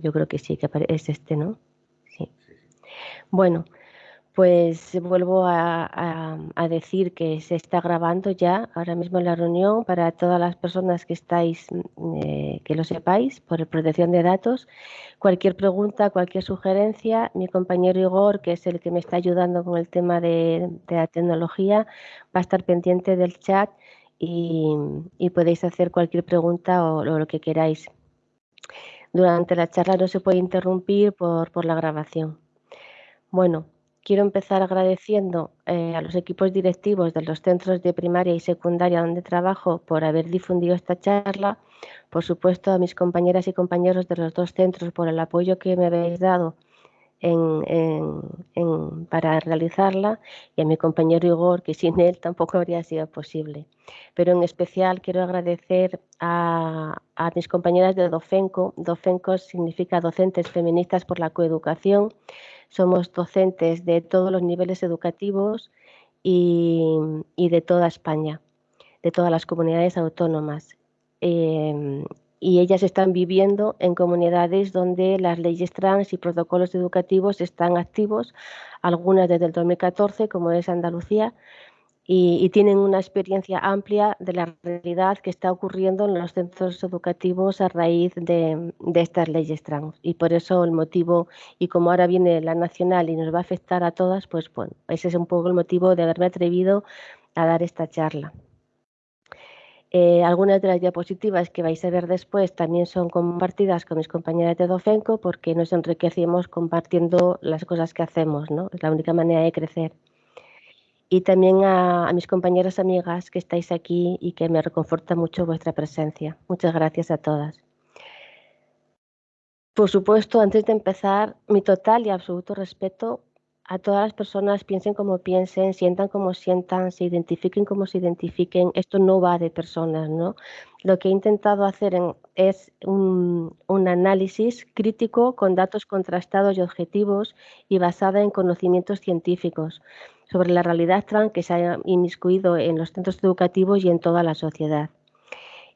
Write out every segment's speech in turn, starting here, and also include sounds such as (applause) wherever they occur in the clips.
yo creo que sí, que es este, ¿no? Sí. Bueno, pues vuelvo a, decir que se está grabando ya ahora mismo la reunión para todas las personas que estáis, eh, que lo sepáis, por protección de datos. Cualquier pregunta, cualquier sugerencia, mi compañero Igor, que es el que me está ayudando con el tema de, la tecnología, va a estar pendiente del chat y, podéis hacer cualquier pregunta o, lo que queráis. Durante la charla no se puede interrumpir por, por la grabación. Bueno, quiero empezar agradeciendo eh, a los equipos directivos de los centros de primaria y secundaria donde trabajo por haber difundido esta charla, por supuesto a mis compañeras y compañeros de los dos centros por el apoyo que me habéis dado para realizarla y a mi compañero Igor, que sin él tampoco habría sido posible. Pero en especial quiero agradecer a, mis compañeras de DOFENCO. DOFENCO significa Docentes Feministas por la Coeducación somos docentes de todos los niveles educativos y, de toda España, de todas las comunidades autónomas. Em, y ellas están viviendo en comunidades donde las leyes trans y protocolos educativos están activos, algunas desde el 2014, como es Andalucía, y, tienen una experiencia amplia de la realidad que está ocurriendo en los centros educativos a raíz de, estas leyes trans. Y por eso el motivo, y como ahora viene la nacional y nos va a afectar a todas, pues bueno, ese es un poco el motivo de haberme atrevido a dar esta charla. Eh, algunas de las diapositivas que vais a ver después también son compartidas con mis compañeras de Dofenco porque nos enriquecemos compartiendo las cosas que hacemos, ¿no? Es la única manera de crecer y también a, mis compañeras amigas que estáis aquí y que me reconforta mucho vuestra presencia. Muchas gracias a todas. Por supuesto, antes de empezar, mi total y absoluto respeto a todas las personas, piensen como piensen, sientan como sientan, se identifiquen como se identifiquen. Esto no va de personas, ¿no? Lo que he intentado hacer es un, un, análisis crítico con datos contrastados y objetivos y basada en conocimientos científicos sobre la realidad trans que se ha inmiscuido en los centros educativos y en toda la sociedad.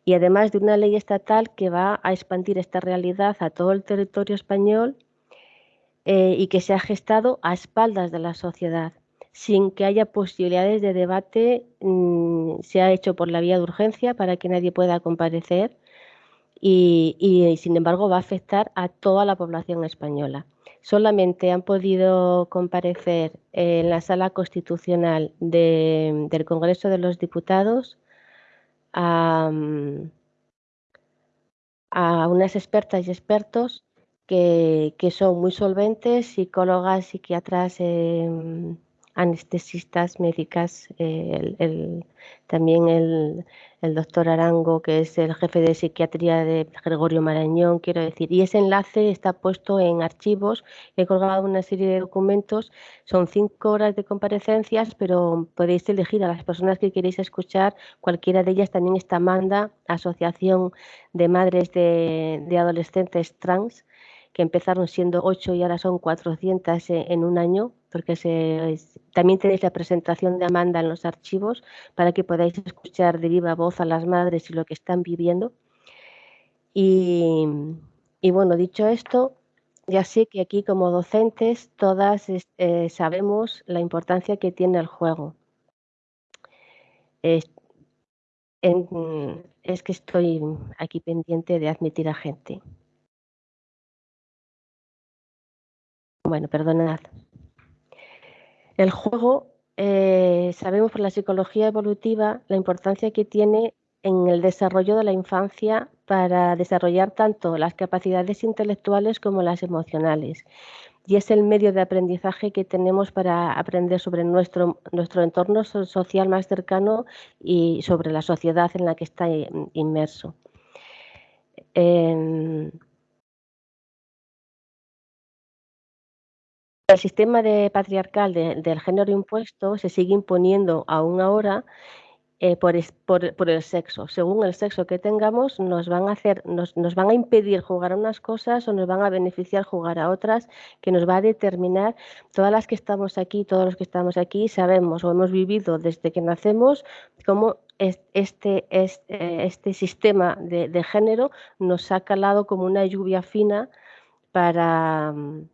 Y además de una ley estatal que va a expandir esta realidad a todo el territorio español eh, y que se ha gestado a espaldas de la sociedad, sin que haya posibilidades de debate, mm, se ha hecho por la vía de urgencia para que nadie pueda comparecer y sin embargo va a afectar a toda la población española. Solamente han podido comparecer en la sala constitucional del Congreso de los Diputados a, unas expertas y expertos que, son muy solventes, psicólogas, psiquiatras, em, anestesistas, médicas, también el, doctor Arango, que es el jefe de psiquiatría de Gregorio Marañón, quiero decir. Y ese enlace está puesto en archivos. He colgado una serie de documentos. Son cinco horas de comparecencias, pero podéis elegir a las personas que queréis escuchar. Cualquiera de ellas también está Manda, Asociación de Madres de, de Adolescentes Trans, que empezaron siendo ocho y ahora son 400 en un año porque también tenéis la presentación de Amanda en los archivos para que podáis escuchar de viva voz a las madres y lo que están viviendo. Y, bueno, dicho esto, ya sé que aquí como docentes todas eh, sabemos la importancia que tiene el juego. es que estoy aquí pendiente de admitir a gente. Bueno, perdonad. El juego, eh, sabemos por la psicología evolutiva la importancia que tiene en el desarrollo de la infancia para desarrollar tanto las capacidades intelectuales como las emocionales. Y es el medio de aprendizaje que tenemos para aprender sobre nuestro, nuestro entorno social más cercano y sobre la sociedad en la que está inmerso. El sistema de patriarcal del género impuesto se sigue imponiendo aún ahora eh, por, el sexo. Según el sexo que tengamos, nos van a hacer, nos, van a impedir jugar a unas cosas o nos van a beneficiar jugar a otras, que nos va a determinar. Todas las que estamos aquí, todos los que estamos aquí, sabemos o hemos vivido desde que nacemos cómo este, este, este sistema de, de género nos ha calado como una lluvia fina para, mm,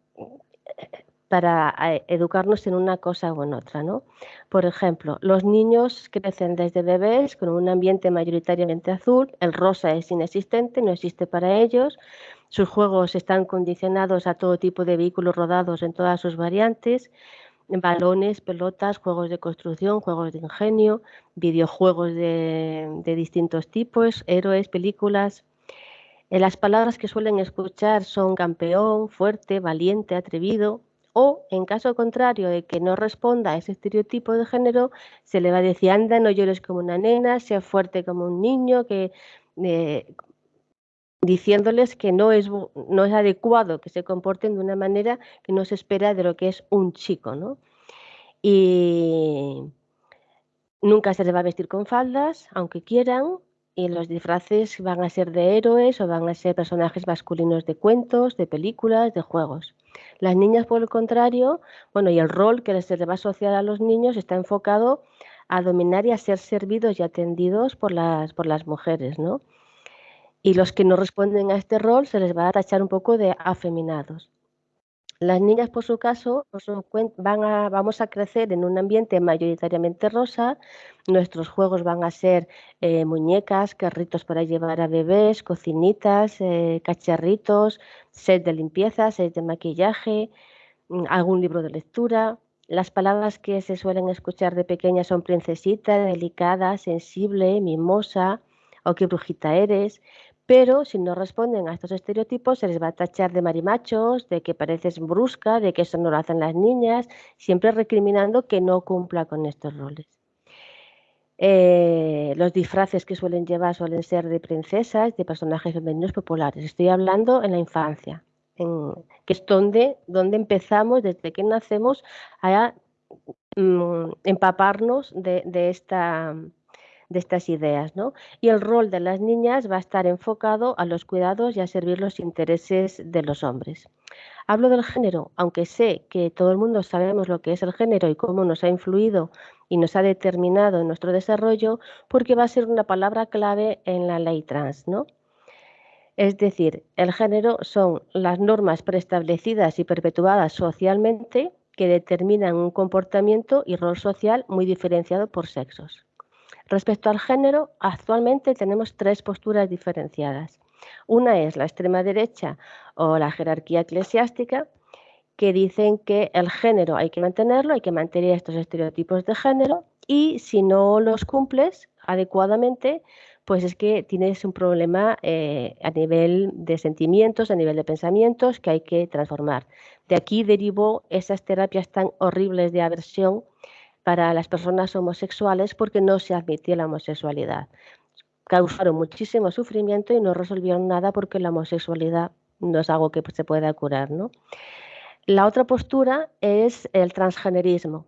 para eh, educarnos en una cosa o en otra. ¿no? Por ejemplo, los niños crecen desde bebés con un ambiente mayoritariamente azul, el rosa es inexistente, no existe para ellos, sus juegos están condicionados a todo tipo de vehículos rodados en todas sus variantes, balones, pelotas, juegos de construcción, juegos de ingenio, videojuegos de, distintos tipos, héroes, películas. Eh, las palabras que suelen escuchar son campeón, fuerte, valiente, atrevido, o en caso contrario de que no responda a ese estereotipo de género, se le va a decir, anda, no llores como una nena, sea fuerte como un niño, que eh, diciéndoles que no es, no es adecuado que se comporten de una manera que no se espera de lo que es un chico, ¿no? Y nunca se les va a vestir con faldas, aunque quieran, y los disfraces van a ser de héroes o van a ser personajes masculinos de cuentos, de películas, de juegos. Las niñas, por el contrario, bueno, y el rol que se les va a asociar a los niños está enfocado a dominar y a ser servidos y atendidos por las, por las mujeres, ¿no? y los que no responden a este rol se les va a tachar un poco de afeminados. Las niñas, por su caso, van a, vamos a crecer en un ambiente mayoritariamente rosa. Nuestros juegos van a ser eh, muñecas, carritos para llevar a bebés, cocinitas, eh, cacharritos, set de limpieza, set de maquillaje, mm, algún libro de lectura. Las palabras que se suelen escuchar de pequeña son princesita, delicada, sensible, mimosa o qué brujita eres pero si no responden a estos estereotipos se les va a tachar de marimachos, de que pareces brusca, de que eso no lo hacen las niñas, siempre recriminando que no cumpla con estos roles. Eh, los disfraces que suelen llevar suelen ser de princesas, de personajes femeninos populares. Estoy hablando en la infancia, que es donde, donde empezamos, desde que nacemos, a mm, empaparnos de, de esta de estas ideas. ¿no? Y el rol de las niñas va a estar enfocado a los cuidados y a servir los intereses de los hombres. Hablo del género, aunque sé que todo el mundo sabemos lo que es el género y cómo nos ha influido y nos ha determinado en nuestro desarrollo, porque va a ser una palabra clave en la ley trans, ¿no? Es decir, el género son las normas preestablecidas y perpetuadas socialmente que determinan un comportamiento y rol social muy diferenciado por sexos. Respecto al género, actualmente tenemos tres posturas diferenciadas. Una es la extrema derecha o la jerarquía eclesiástica, que dicen que el género hay que mantenerlo, hay que mantener estos estereotipos de género y si no los cumples adecuadamente, pues es que tienes un problema eh, a nivel de sentimientos, a nivel de pensamientos que hay que transformar. De aquí derivó esas terapias tan horribles de aversión para las personas homosexuales porque no se admitía la homosexualidad. Causaron muchísimo sufrimiento y no resolvieron nada porque la homosexualidad no es algo que se pueda curar. ¿no? La otra postura es el transgenerismo,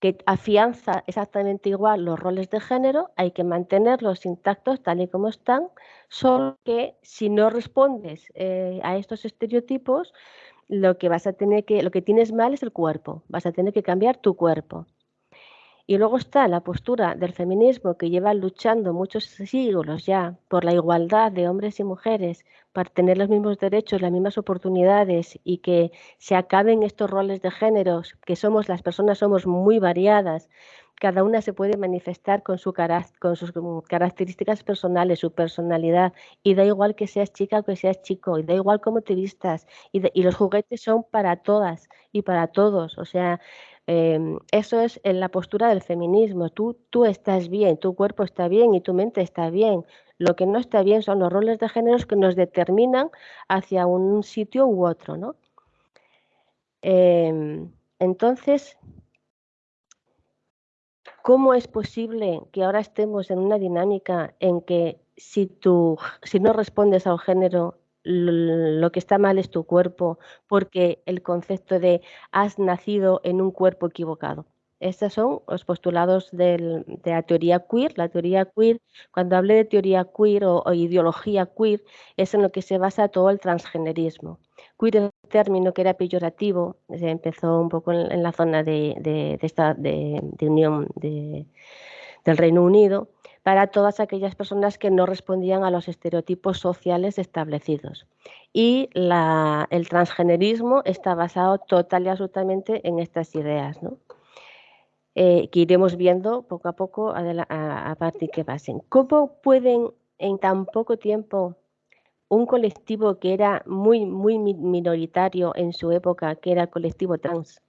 que afianza exactamente igual los roles de género, hay que mantenerlos intactos tal y como están, solo que si no respondes eh, a estos estereotipos, lo que vas a tener que, lo que tienes mal es el cuerpo, vas a tener que cambiar tu cuerpo. Y luego está la postura del feminismo que lleva luchando muchos siglos ya por la igualdad de hombres y mujeres, para tener los mismos derechos, las mismas oportunidades y que se acaben estos roles de géneros, que somos las personas somos muy variadas, cada una se puede manifestar con, su con sus características personales, su personalidad, y da igual que seas chica o que seas chico, y da igual cómo te vistas, y, y los juguetes son para todas y para todos, o sea, Em, eso es en la postura del feminismo. Tú, tú estás bien, tu cuerpo está bien y tu mente está bien. Lo que no está bien son los roles de géneros que nos determinan hacia un sitio u otro, ¿no? Em, entonces, ¿cómo es posible que ahora estemos en una dinámica en que si, tú, si no respondes a un género lo que está mal es tu cuerpo, porque el concepto de has nacido en un cuerpo equivocado. Estos son los postulados de la teoría queer. La teoría queer, cuando hablé de teoría queer o, ideología queer, es en lo que se basa todo el transgenerismo. Queer es un término que era peyorativo, se empezó un poco en, la zona de, esta, de, Unión del Reino Unido, para todas aquellas personas que no respondían a los estereotipos sociales establecidos. Y el transgenerismo está basado total y absolutamente en estas ideas, eh, que iremos viendo poco a poco a, partir que pasen. ¿Cómo pueden en tan poco tiempo un colectivo que era muy, muy minoritario en su época, que era el colectivo trans,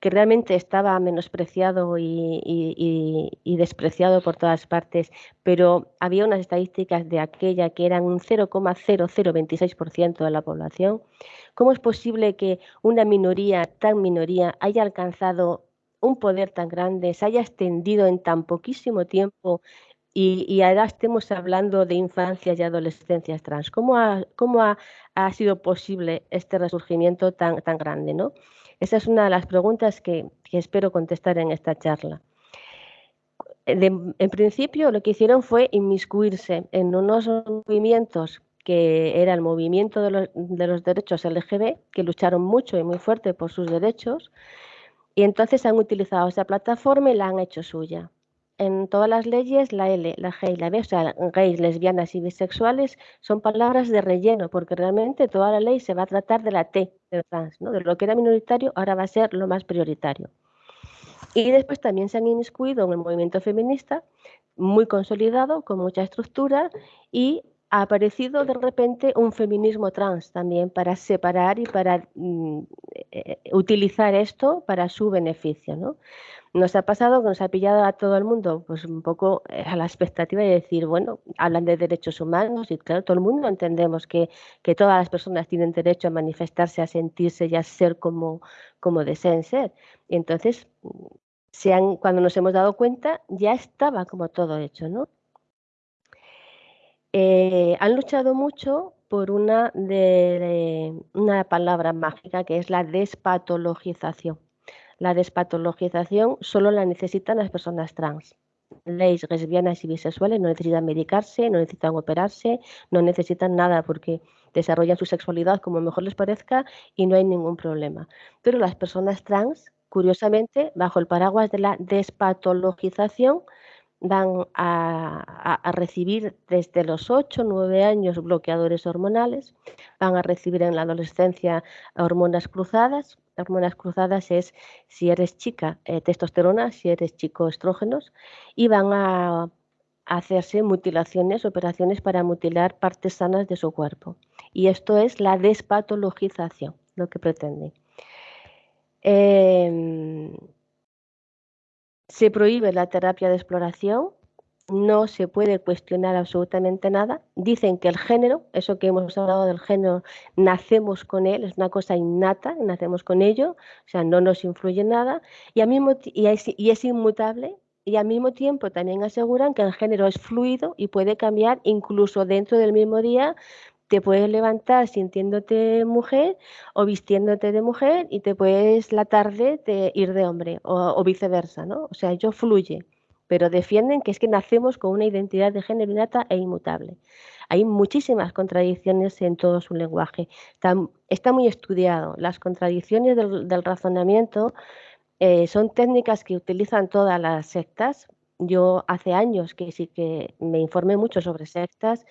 que realmente estaba menospreciado y, despreciado por todas partes, pero había unas estadísticas de aquella que eran un 0,0026% de la población. ¿Cómo es posible que una minoría tan minoría haya alcanzado un poder tan grande, se haya extendido en tan poquísimo tiempo y, ahora estemos hablando de infancias y adolescencias trans? ¿Cómo ha, cómo ha, ha sido posible este resurgimiento tan, tan grande? ¿no? Esa es una de las preguntas que, espero contestar en esta charla. en principio lo que hicieron fue inmiscuirse en unos movimientos que era el movimiento de los, de los, derechos LGB, que lucharon mucho y muy fuerte por sus derechos, y entonces han utilizado esa plataforma y la han hecho suya en todas las leyes la L, la G y la B, o sea, gays, lesbianas y bisexuales son palabras de relleno, porque realmente toda la ley se va a tratar de la T, de trans, ¿no? de lo que era minoritario ahora va a ser lo más prioritario. Y después también se han inmiscuido en el movimiento feminista, muy consolidado, con mucha estructura, y ha aparecido de repente un feminismo trans también para separar y para mm, eh, utilizar esto para su beneficio. ¿no? Nos ha pasado que nos ha pillado a todo el mundo pues un poco eh, a la expectativa de decir, bueno, hablan de derechos humanos y claro, todo el mundo entendemos que, que todas las personas tienen derecho a manifestarse, a sentirse y a ser como, como deseen ser. Y entonces, se han, cuando nos hemos dado cuenta, ya estaba como todo hecho, ¿no? Eh, han luchado mucho por una, de, una palabra mágica que es la despatologización. La despatologización solo la necesitan las personas trans. Leis lesbianas y bisexuales no necesitan medicarse, no necesitan operarse, no necesitan nada porque desarrollan su sexualidad como mejor les parezca y no hay ningún problema. Pero las personas trans, curiosamente, bajo el paraguas de la despatologización, van a, recibir desde los 8 o 9 años bloqueadores hormonales, van a recibir en la adolescencia hormonas cruzadas. Hormonas cruzadas es si eres chica eh, testosterona, si eres chico estrógenos, y van a hacerse mutilaciones, operaciones para mutilar partes sanas de su cuerpo. Y esto es la despatologización, lo que pretende. Em, se prohíbe la terapia de exploración, no se puede cuestionar absolutamente nada. Dicen que el género, eso que hemos hablado del género, nacemos con él, es una cosa innata, nacemos con ello, o sea, no nos influye nada, y, mismo, y, es, y es inmutable, y al mismo tiempo también aseguran que el género es fluido y puede cambiar incluso dentro del mismo día te puedes levantar sintiéndote mujer o vistiéndote de mujer y te puedes la tarde ir de hombre o, viceversa, ¿no? O sea, ello fluye, pero defienden que es que nacemos con una identidad de género innata e inmutable. Hay muchísimas contradicciones en todo su lenguaje. Está, muy estudiado. Las contradicciones del, razonamiento eh, son técnicas que utilizan todas las sectas. Yo hace años que sí que me informé mucho sobre sectas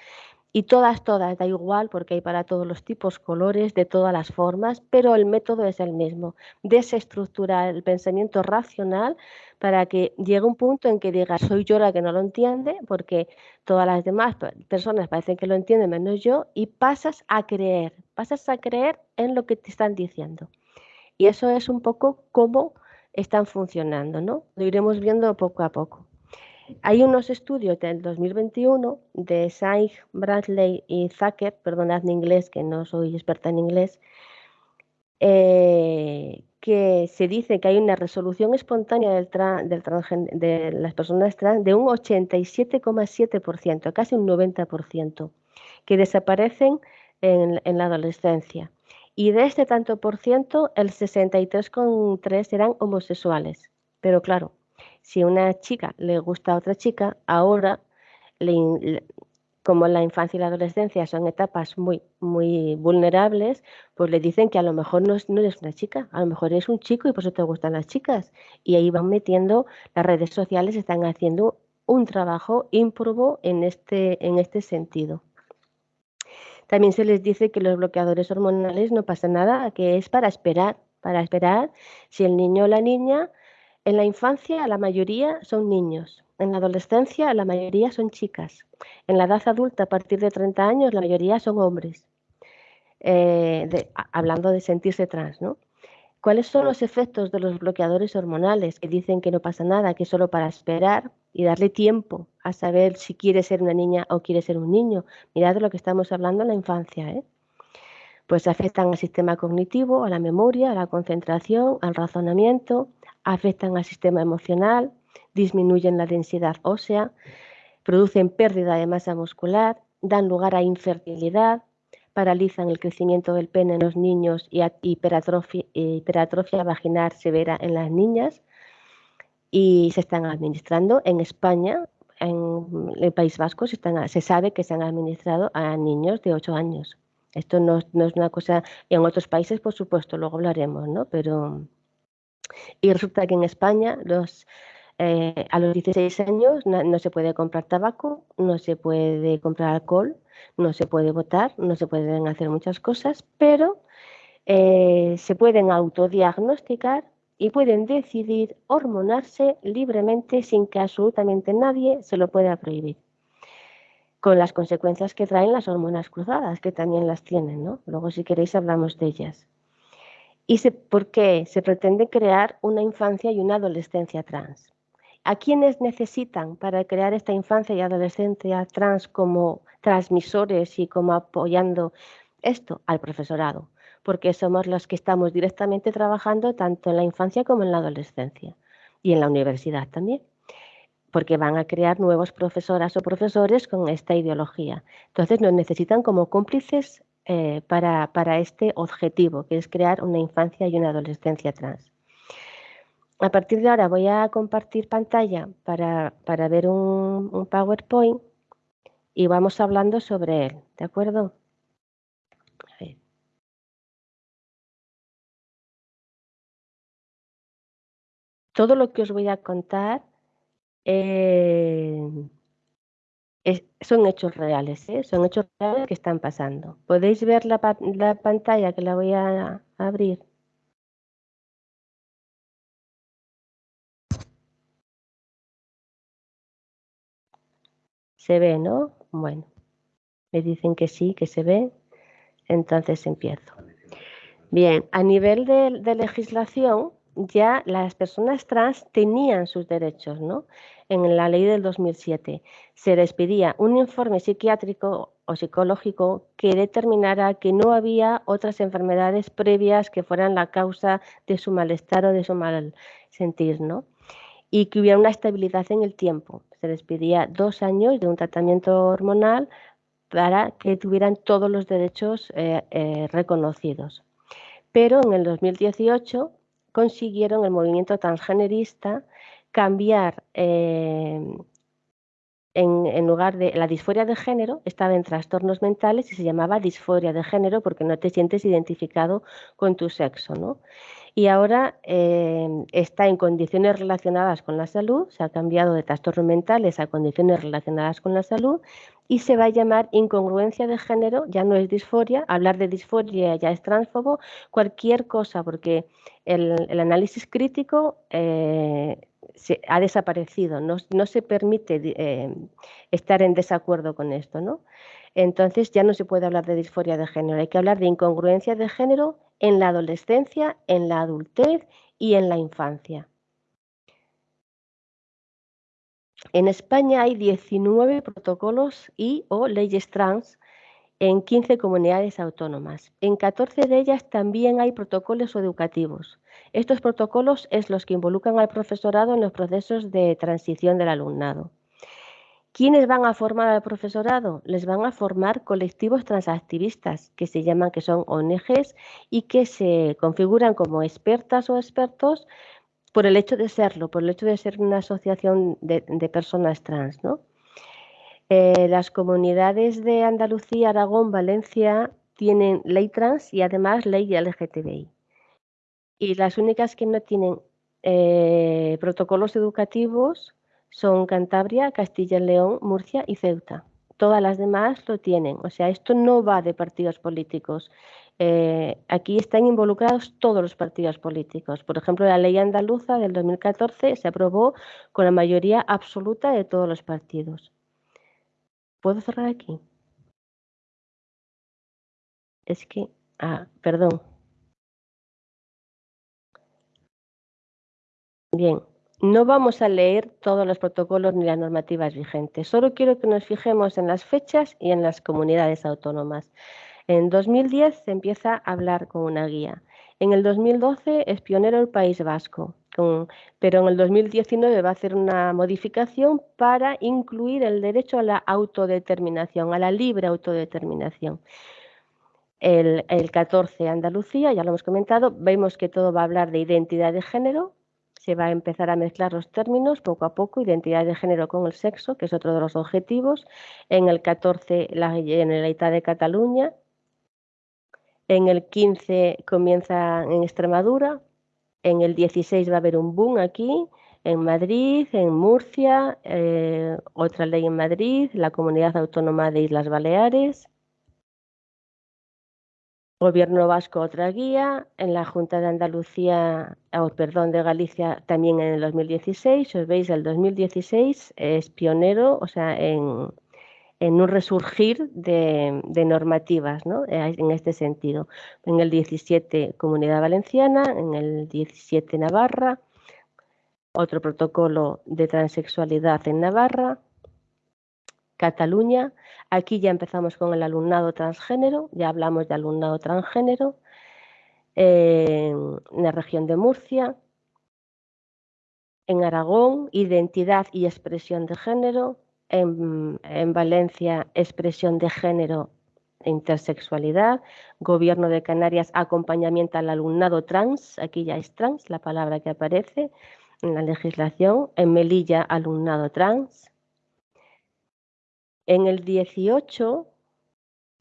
y todas, todas, da igual porque hay para todos los tipos, colores, de todas las formas, pero el método es el mismo, desestructurar el pensamiento racional para que llegue un punto en que diga soy yo la que no lo entiende, porque todas las demás personas parecen que lo entienden menos yo, y pasas a creer, pasas a creer en lo que te están diciendo. Y eso es un poco cómo están funcionando, ¿no? Lo iremos viendo poco a poco. Hay unos estudios del 2021 de Saig, Bradley y Zucker, perdonad mi inglés, que no soy experta en inglés, eh, que se dice que hay una resolución espontánea del de las personas trans de un 87,7%, casi un 90%, que desaparecen en, en la adolescencia. Y de este tanto por ciento, el 63,3 eran homosexuales. Pero claro, si una chica le gusta a otra chica, ahora, como la infancia y la adolescencia son etapas muy, muy vulnerables, pues le dicen que a lo mejor no, no eres una chica, a lo mejor eres un chico y por eso te gustan las chicas. Y ahí van metiendo, las redes sociales están haciendo un trabajo ímprobo en este, en este sentido. También se les dice que los bloqueadores hormonales no pasa nada, que es para esperar, para esperar si el niño o la niña, en la infancia la mayoría son niños, en la adolescencia la mayoría son chicas, en la edad adulta a partir de 30 años la mayoría son hombres, eh, hablando de sentirse trans, ¿no? ¿Cuáles son los efectos de los bloqueadores hormonales que dicen que no pasa nada, que solo para esperar y darle tiempo a saber si quiere ser una niña o quiere ser un niño? Mirad lo que estamos hablando en la infancia. ¿eh? Pues afectan al sistema cognitivo, a la memoria, a la concentración, al razonamiento, afectan al sistema emocional, disminuyen la densidad ósea, producen pérdida de masa muscular, dan lugar a infertilidad, paralizan el crecimiento del pene en los niños y hiperatrofia, vaginal severa en las niñas y se están administrando en España, en el País Vasco, se, sabe que se han administrado a niños de 8 años. Esto no, es una cosa, y en otros países, por supuesto, luego hablaremos, ¿no? Pero, y resulta que en España eh, a los 16 años no, se puede comprar tabaco, no se puede comprar alcohol, no se puede votar, no se pueden hacer muchas cosas, pero eh, se pueden autodiagnosticar y pueden decidir hormonarse libremente sin que absolutamente nadie se lo pueda prohibir. Con las consecuencias que traen las hormonas cruzadas, que también las tienen, ¿no? Luego, si queréis, hablamos de ellas. ¿Y por qué? Se pretende crear una infancia y una adolescencia trans. ¿A quiénes necesitan para crear esta infancia y adolescencia trans como transmisores y como apoyando esto? Al profesorado, porque somos los que estamos directamente trabajando tanto en la infancia como en la adolescencia y en la universidad también, porque van a crear nuevos profesoras o profesores con esta ideología. Entonces nos necesitan como cómplices eh, para, para este objetivo, que es crear una infancia y una adolescencia trans a partir de ahora voy a compartir pantalla para, ver un, PowerPoint y vamos hablando sobre él, ¿de acuerdo? Todo lo que os voy a contar son hechos reales, ¿eh? son hechos reales que están pasando. ¿Podéis ver la, la pantalla que la voy a abrir? Se ve, ¿no? Bueno, me dicen que sí, que se ve. Entonces empiezo. Bien, a nivel de, legislación, ya las personas trans tenían sus derechos, ¿no? En la ley del 2007 se les pedía un informe psiquiátrico o psicológico que determinara que no había otras enfermedades previas que fueran la causa de su malestar o de su mal sentir, ¿no? Y que hubiera una estabilidad en el tiempo se les pedía dos años de un tratamiento hormonal para que tuvieran todos los derechos eh, eh, reconocidos. Pero en el 2018 consiguieron el movimiento transgenerista cambiar eh, en, lugar de la disforia de género, estaba en trastornos mentales y se llamaba disforia de género porque no te sientes identificado con tu sexo. ¿no? y ahora eh, está en condiciones relacionadas con la salud, se ha cambiado de trastornos mentales a condiciones relacionadas con la salud y se va a llamar incongruencia de género, ya no es disforia, hablar de disforia ya es transfobo, cualquier cosa, porque el, análisis crítico eh, se, ha desaparecido, no, se permite eh, estar en desacuerdo con esto, ¿no? Entonces ya no se puede hablar de disforia de género, hay que hablar de incongruencia de género en la adolescencia, en la adultez y en la infancia. En España hay 19 protocolos y o leyes trans en 15 comunidades autónomas. En 14 de ellas también hay protocolos educativos. Estos protocolos es los que involucran al profesorado en los procesos de transición del alumnado. ¿Quiénes van a formar al profesorado? Les van a formar colectivos transactivistas que se llaman, que son ONGs y que se configuran como expertas o expertos por el hecho de serlo, por el hecho de ser una asociación de, personas trans. Eh, las comunidades de Andalucía, Aragón, Valencia tienen ley trans y además ley LGTBI. Y las únicas que no tienen eh, protocolos educativos son Cantabria, Castilla y León, Murcia y Ceuta. Todas las demás lo tienen. O sea, esto no va de partidos políticos. Eh, aquí están involucrados todos los partidos políticos. Por ejemplo, la ley andaluza del 2014 se aprobó con la mayoría absoluta de todos los partidos. ¿Puedo cerrar aquí? Es que, ah, perdón. Bien, no vamos a leer todos los protocolos ni las normativas vigentes. Solo quiero que nos fijemos en las fechas y en las comunidades autónomas. En 2010 se empieza a hablar con una guía. En el 2012 es pionero el País Vasco, pero en el 2019 va a hacer una modificación para incluir el derecho a la autodeterminación, a la libre autodeterminación. El, el 14 Andalucía, ya lo hemos comentado, vemos que todo va a hablar de identidad de género, se va a empezar a mezclar los términos poco a poco, identidad de género con el sexo, que es otro de los objetivos. En el 14, la Generalitat de Cataluña, en el 15 comienza en Extremadura, en el 16 va a haber un boom aquí, en Madrid, en Murcia, eh, otra ley en Madrid, la Comunidad Autónoma de Islas Baleares, Gobierno Vasco otra guía, en la Junta de Andalucía, oh, perdón, de Galicia también en el 2016, os veis el 2016 es pionero, o sea, en, en un resurgir de, normativas ¿no? Eh, en este sentido. En el 17 Comunidad Valenciana, en el 17 Navarra, otro protocolo de transexualidad en Navarra, Cataluña, aquí ya empezamos con el alumnado transgénero, ya hablamos de alumnado transgénero, en la región de Murcia, en Aragón, identidad y expresión de género, en, Valencia expresión de género e intersexualidad, Gobierno de Canarias acompañamiento al alumnado trans, aquí ya es trans la palabra que aparece en la legislación, en Melilla alumnado trans. En el 18,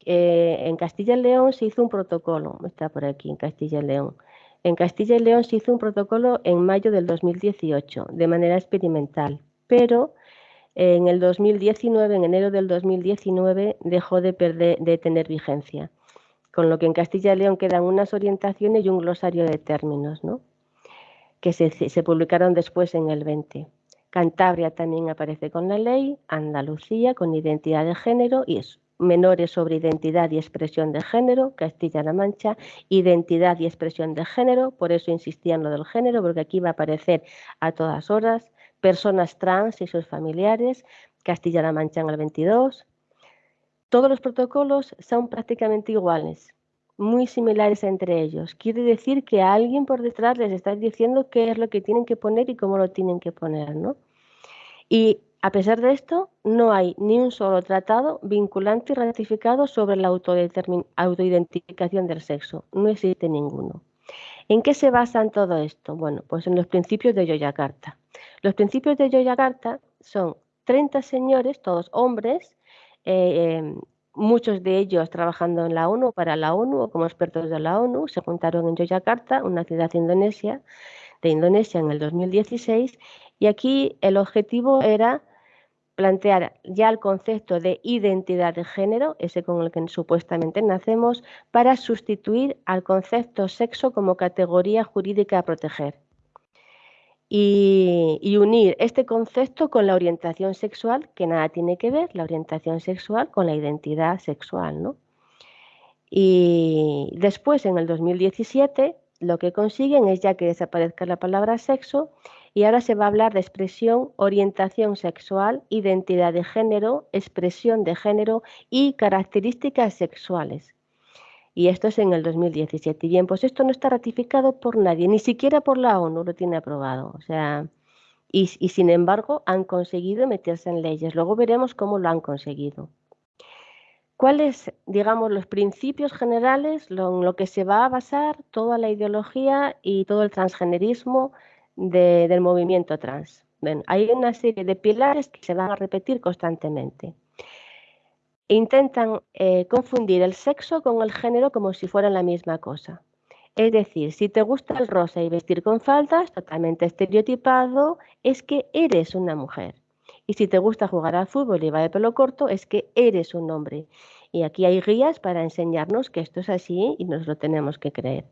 eh, en Castilla y León se hizo un protocolo, está por aquí, en Castilla y León. En Castilla y León se hizo un protocolo en mayo del 2018, de manera experimental, pero en el 2019, en enero del 2019, dejó de, tener vigencia, con lo que en Castilla y León quedan unas orientaciones y un glosario de términos, ¿no? que se, publicaron después en el 20. Cantabria también aparece con la ley, Andalucía con identidad de género y es menores sobre identidad y expresión de género, Castilla-La Mancha, identidad y expresión de género, por eso insistía en lo del género, porque aquí va a aparecer a todas horas, personas trans y sus familiares, Castilla-La Mancha en el 22. Todos los protocolos son prácticamente iguales, muy similares entre ellos. Quiere decir que alguien por detrás les está diciendo qué es lo que tienen que poner y cómo lo tienen que poner, ¿no? Y a pesar de esto, no hay ni un solo tratado vinculante y ratificado sobre la autoidentificación del sexo. No existe ninguno. ¿En qué se basa todo esto? Bueno, pues en los principios de Yoyakarta. Los principios de Yoyakarta son 30 señores, todos hombres, eh, muchos de ellos trabajando en la ONU, para la ONU o como expertos de la ONU, se juntaron en Yoyakarta, una ciudad indonesia, de Indonesia en el 2016, y aquí el objetivo era plantear ya el concepto de identidad de género, ese con el que supuestamente nacemos, para sustituir al concepto sexo como categoría jurídica a proteger. Y, unir este concepto con la orientación sexual, que nada tiene que ver la orientación sexual con la identidad sexual. ¿no? Y después, en el 2017, lo que consiguen es ya que desaparezca la palabra sexo y ahora se va a hablar de expresión, orientación sexual, identidad de género, expresión de género y características sexuales. Y esto es en el 2017. Y bien, pues esto no está ratificado por nadie, ni siquiera por la ONU lo tiene aprobado. O sea, y, sin embargo han conseguido meterse en leyes. Luego veremos cómo lo han conseguido. ¿Cuáles, digamos, los principios generales, en lo que se va a basar toda la ideología y todo el transgenerismo del movimiento trans. hay una serie de pilares que se van a repetir constantemente. Intentan eh, confundir el sexo con el género como si fueran la misma cosa. Es decir, si te gusta el rosa y vestir con faldas, totalmente estereotipado, es que eres una mujer. Y si te gusta jugar al fútbol y va de pelo corto, es que eres un hombre. Y aquí hay guías para enseñarnos que esto es así y nos lo tenemos que creer.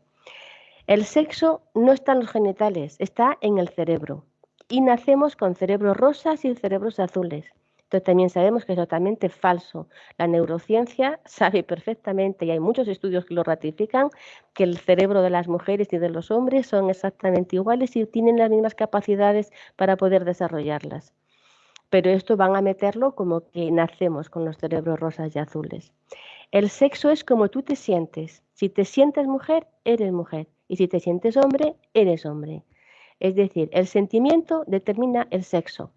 El sexo no está en los genitales, está en el cerebro. Y nacemos con cerebros rosas y cerebros azules. Entonces también sabemos que es totalmente falso. La neurociencia (laughs) sabe perfectamente, y hay muchos estudios que lo ratifican, que el cerebro de las mujeres y de los hombres son exactamente iguales y tienen las mismas capacidades para poder desarrollarlas. Pero esto van a meterlo como que nacemos con los cerebros rosas y azules. El sexo es como tú te sientes. Si te sientes mujer, eres mujer. Y si te sientes hombre, eres hombre. Es decir, el sentimiento determina el sexo.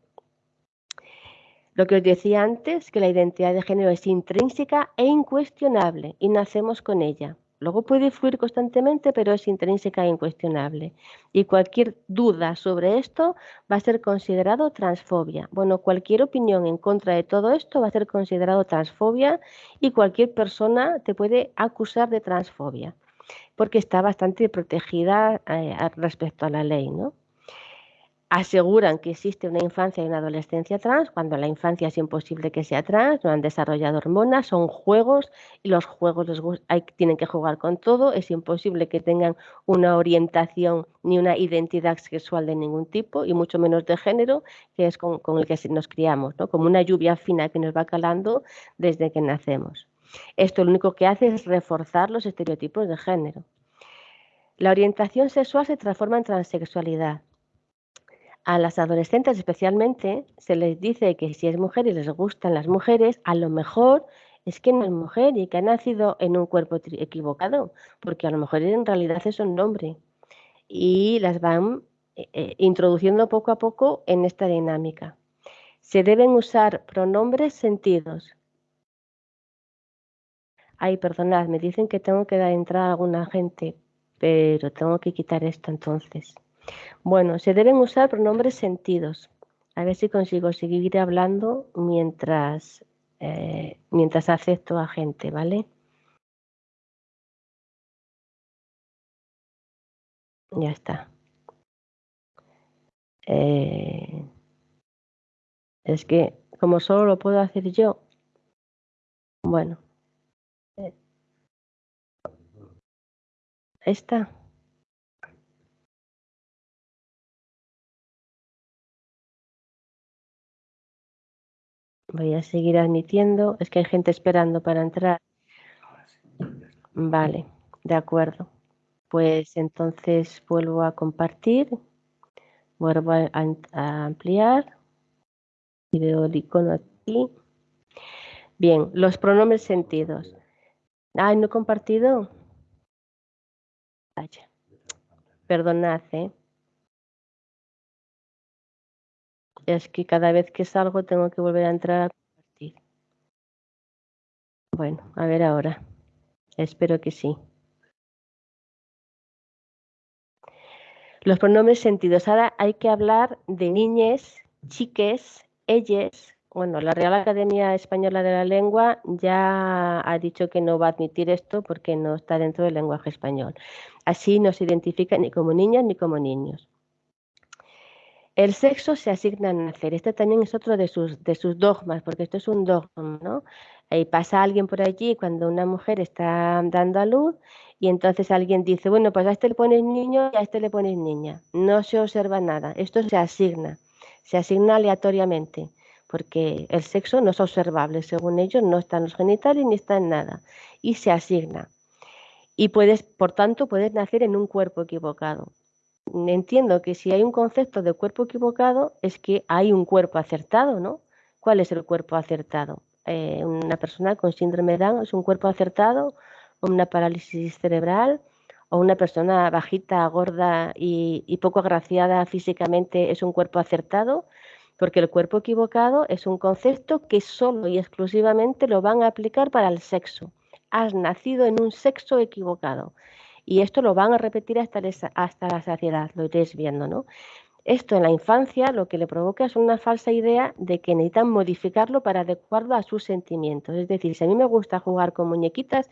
Lo que os decía antes, que la identidad de género es intrínseca e incuestionable y nacemos con ella. Luego puede fluir constantemente, pero es intrínseca e incuestionable. Y cualquier duda sobre esto va a ser considerado transfobia. Bueno, cualquier opinión en contra de todo esto va a ser considerado transfobia y cualquier persona te puede acusar de transfobia, porque está bastante protegida eh, respecto a la ley, ¿no? Aseguran que existe una infancia y una adolescencia trans, cuando la infancia es imposible que sea trans, no han desarrollado hormonas, son juegos y los juegos tienen que jugar con todo, es imposible que tengan una orientación ni una identidad sexual de ningún tipo y mucho menos de género, que es con, el que nos criamos, ¿no? como una lluvia fina que nos va calando desde que nacemos. Esto lo único que hace es reforzar los estereotipos de género. La orientación sexual se transforma en transexualidad a las adolescentes especialmente se les dice que si es mujer y les gustan las mujeres, a lo mejor es que no es mujer y que ha nacido en un cuerpo equivocado, porque a lo mejor en realidad es un nombre. Y las van eh, eh, introduciendo poco a poco en esta dinámica. Se deben usar pronombres sentidos. Ay, perdonad, me dicen que tengo que dar entrada a alguna gente, pero tengo que quitar esto entonces. Bueno, se deben usar pronombres sentidos. A ver si consigo seguir hablando mientras, eh, mientras acepto a gente, ¿vale? Ya está. Eh, es que como solo lo puedo hacer yo, bueno. Eh, esta. Voy a seguir admitiendo. Es que hay gente esperando para entrar. Vale, de acuerdo. Pues entonces vuelvo a compartir. Vuelvo a, ampliar. Y veo el icono aquí. Bien, los pronombres sentidos. Ay, no he compartido. Vaya. Perdonad, ¿eh? Es que cada vez que salgo tengo que volver a entrar a compartir. Bueno, a ver ahora. Espero que sí. Los pronombres sentidos. Ahora hay que hablar de niñes, chiques, ellas. Bueno, la Real Academia Española de la Lengua ya ha dicho que no va a admitir esto porque no está dentro del lenguaje español. Así no se identifica ni como niñas ni como niños. El sexo se asigna a nacer. Este también es otro de sus, de sus dogmas, porque esto es un dogma, ¿no? Y pasa alguien por allí cuando una mujer está dando a luz y entonces alguien dice, bueno, pues a este le pones niño y a este le pones niña. No se observa nada. Esto se asigna, se asigna aleatoriamente, porque el sexo no es observable. Según ellos, no está en los genitales ni está en nada. Y se asigna. Y puedes, por tanto, puedes nacer en un cuerpo equivocado entiendo que si hay un concepto de cuerpo equivocado es que hay un cuerpo acertado, ¿no? ¿Cuál es el cuerpo acertado? Eh, una persona con síndrome de Down es un cuerpo acertado, una parálisis cerebral, o una persona bajita, gorda y, y poco agraciada físicamente es un cuerpo acertado, porque el cuerpo equivocado es un concepto que solo y exclusivamente lo van a aplicar para el sexo. Has nacido en un sexo equivocado. Y esto lo van a repetir hasta, la saciedad, lo iréis viendo, ¿no? Esto en la infancia lo que le provoca es una falsa idea de que necesitan modificarlo para adecuarlo a sus sentimientos. Es decir, si a mí me gusta jugar con muñequitas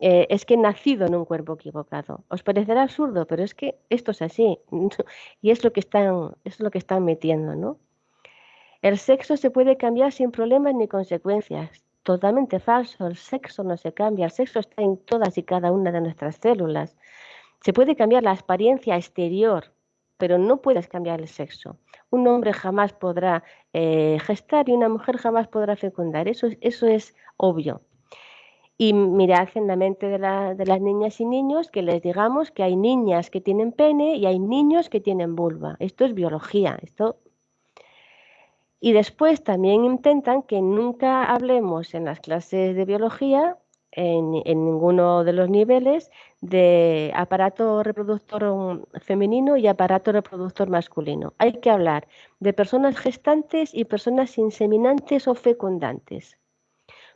eh, es que he nacido en un cuerpo equivocado. Os parecerá absurdo, pero es que esto es así y es lo que están, es lo que están metiendo, ¿no? El sexo se puede cambiar sin problemas ni consecuencias. Totalmente falso, el sexo no se cambia, el sexo está en todas y cada una de nuestras células. Se puede cambiar la apariencia exterior, pero no puedes cambiar el sexo. Un hombre jamás podrá eh, gestar y una mujer jamás podrá fecundar. Eso, eso es obvio. Y mirad en la mente de, de, las niñas y niños que les digamos que hay niñas que tienen pene y hay niños que tienen vulva. Esto es biología. Esto... Y después también intentan que nunca hablemos en las clases de biología, en, ninguno de los niveles, de aparato reproductor femenino y aparato reproductor masculino. Hay que hablar de personas gestantes y personas inseminantes o fecundantes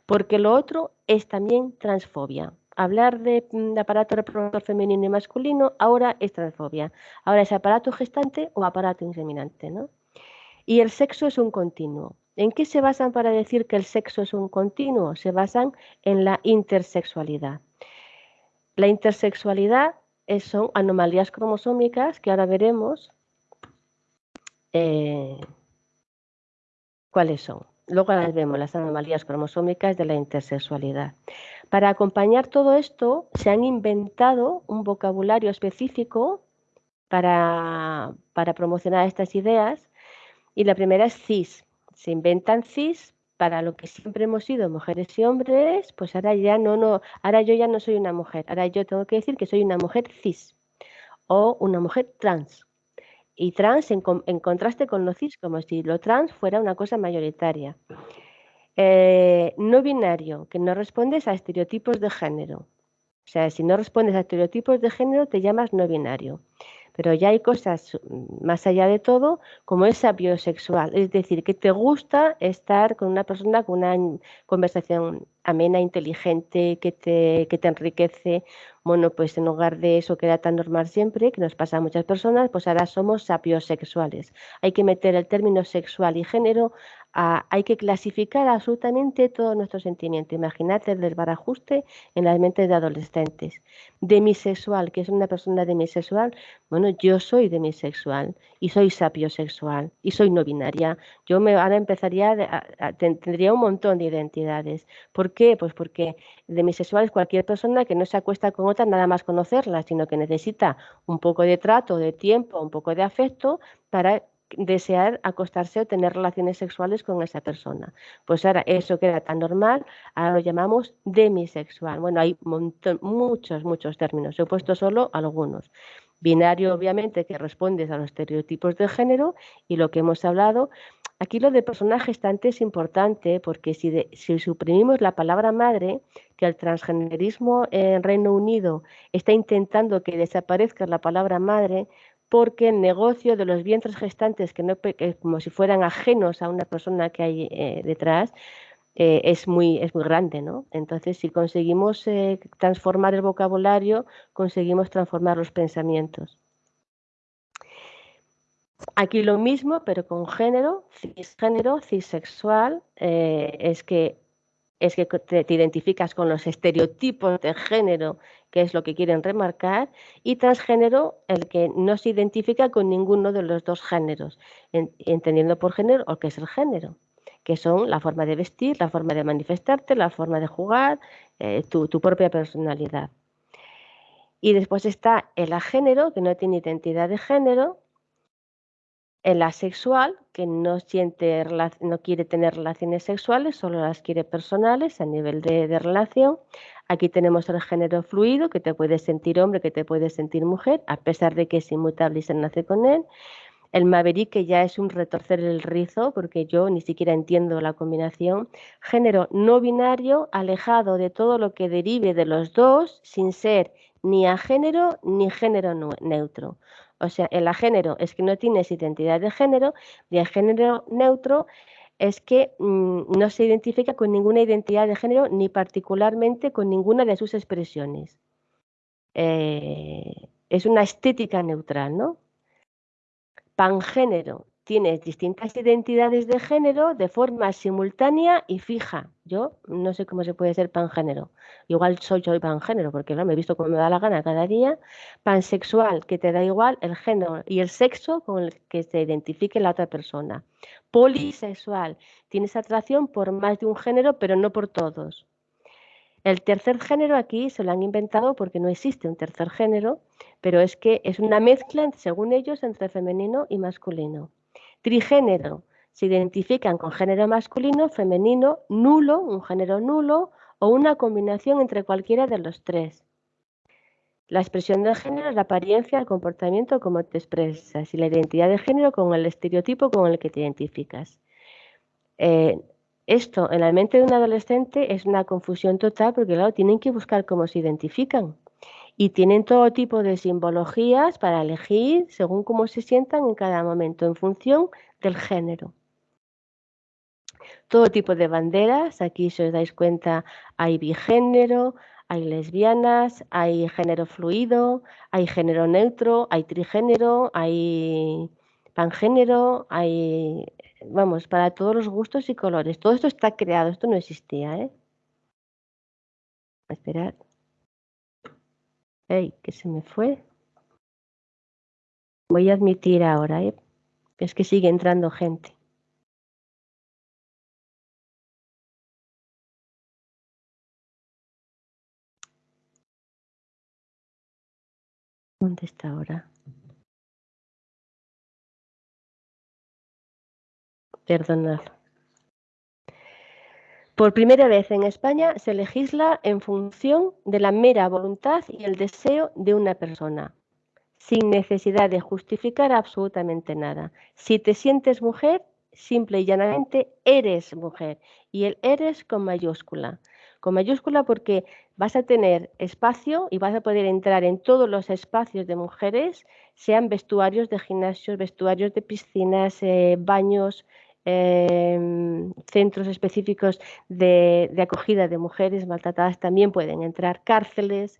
porque lo otro es también transfobia. Hablar de, mm, aparato reproductor femenino y masculino ahora es transfobia. Ahora es aparato gestante o aparato inseminante, ¿no? Y el sexo es un continuo. ¿En qué se basan para decir que el sexo es un continuo? Se basan en la intersexualidad. La intersexualidad son anomalías cromosómicas que ahora veremos eh, cuáles son. Luego las vemos, las anomalías cromosómicas de la intersexualidad. Para acompañar todo esto, se han inventado un vocabulario específico para, para promocionar estas ideas. Y la primera es cis. Se inventan cis para lo que siempre hemos sido mujeres y hombres, pues ahora ya no, no, ahora yo ya no soy una mujer, ahora yo tengo que decir que soy una mujer cis o una mujer trans y trans en, contraste con lo cis, como si lo trans fuera una cosa mayoritaria. Eh, no binario, que no respondes a estereotipos de género. O sea, si no respondes a estereotipos de género, te llamas no binario. Pero ya hay cosas mm, más allá de todo, como es biosexual, es decir, que te gusta estar con una persona con una conversación amena, inteligente, que te, que te enriquece. Bueno, pues en lugar de eso que era tan normal siempre, que nos pasa a muchas personas, pues ahora somos sapiosexuales. Hay que meter el término sexual y género hay que clasificar absolutamente todo nuestro sentimiento. Imaginad el desbarajuste en las mentes de adolescentes. Demisexual, que es una persona demisexual, bueno, yo soy demisexual y soy sapiosexual y soy no binaria. Yo me, ahora empezaría, a, tendría un montón de identidades. ¿Por qué? Pues porque demisexual es cualquier persona que no se acuesta con otra nada más conocerla, sino que necesita un poco de trato, de tiempo, un poco de afecto para desear acostarse o tener relaciones sexuales con esa persona. Pues ahora eso que era tan normal, ahora lo llamamos demisexual. Bueno, hay muchos, muchos términos. He puesto solo algunos. Binario, obviamente, que responde a los estereotipos de género y lo que hemos hablado. Aquí lo de persona gestante es importante porque si, si suprimimos la palabra madre, que el transgenerismo en Reino Unido está intentando que desaparezca la palabra madre, porque el negocio de los vientres gestantes, que no como si fueran ajenos a una persona que hay eh, detrás, eh, es, muy, es muy grande, ¿no? Entonces, si conseguimos eh, transformar el vocabulario, conseguimos transformar los pensamientos. Aquí lo mismo, pero con género, cisgénero, cisexual, es que es que te, identificas con los estereotipos de género, que es lo que quieren remarcar, y transgénero, el que no se identifica con ninguno de los dos géneros, entendiendo por género o qué es el género, que son la forma de vestir, la forma de manifestarte, la forma de jugar, eh, tu, tu propia personalidad. Y después está el agénero, que no tiene identidad de género, el asexual, que no, siente, no quiere tener relaciones sexuales, solo las quiere personales a nivel de, relación. Aquí tenemos el género fluido, que te puede sentir hombre, que te puede sentir mujer, a pesar de que es inmutable y se nace con él. El maverick, que ya es un retorcer el rizo, porque yo ni siquiera entiendo la combinación. Género no binario, alejado de todo lo que derive de los dos, sin ser ni a género ni género neutro. O sea, el agénero es que no tienes identidad de género y el género neutro es que mm, no se identifica con ninguna identidad de género ni particularmente con ninguna de sus expresiones. Eh, es una estética neutral, ¿no? Pangénero tienes distintas identidades de género de forma simultánea y fija. Yo no sé cómo se puede ser pangénero. Igual soy yo pangénero, porque ¿no? me he visto como me da la gana cada día. Pansexual, que te da igual el género y el sexo con el que se identifique la otra persona. Polisexual, tienes atracción por más de un género, pero no por todos. El tercer género aquí se lo han inventado porque no existe un tercer género, pero es que es una mezcla, según ellos, entre femenino y masculino. Trigénero, se identifican con género masculino, femenino, nulo, un género nulo o una combinación entre cualquiera de los tres. La expresión de género es la apariencia, el comportamiento, como te expresas, y la identidad de género con el estereotipo con el que te identificas. Eh, esto en la mente de un adolescente es una confusión total porque, claro, tienen que buscar cómo se identifican y tienen todo tipo de simbologías para elegir según cómo se sientan en cada momento en función del género. Todo tipo de banderas, aquí si os dais cuenta hay bigénero, hay lesbianas, hay género fluido, hay género neutro, hay trigénero, hay pangénero, hay vamos, para todos los gustos y colores. Todo esto está creado, esto no existía, ¿eh? Esperad. Ey, que se me fue. Voy a admitir ahora, ¿eh? Es que sigue entrando gente. ¿Dónde está ahora? Perdonad. Por primera vez en España se legisla en función de la mera voluntad y el deseo de una persona, sin necesidad de justificar absolutamente nada. Si te sientes mujer, simple y llanamente eres mujer y el eres con mayúscula. Con mayúscula porque vas a tener espacio y vas a poder entrar en todos los espacios de mujeres, sean vestuarios de gimnasios, vestuarios de piscinas, eh, baños, Em, centros específicos de, acogida de mujeres maltratadas también pueden entrar, cárceles,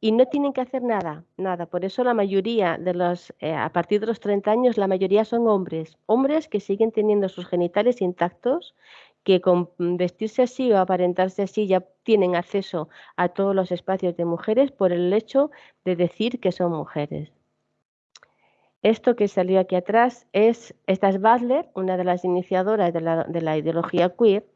y no tienen que hacer nada, nada. Por eso la mayoría de los, eh, a partir de los 30 años, la mayoría son hombres, hombres que siguen teniendo sus genitales intactos, que con vestirse así o aparentarse así ya tienen acceso a todos los espacios de mujeres por el hecho de decir que son mujeres. Esto que salió aquí atrás es, esta es Butler, una de las iniciadoras de la, ideología queer,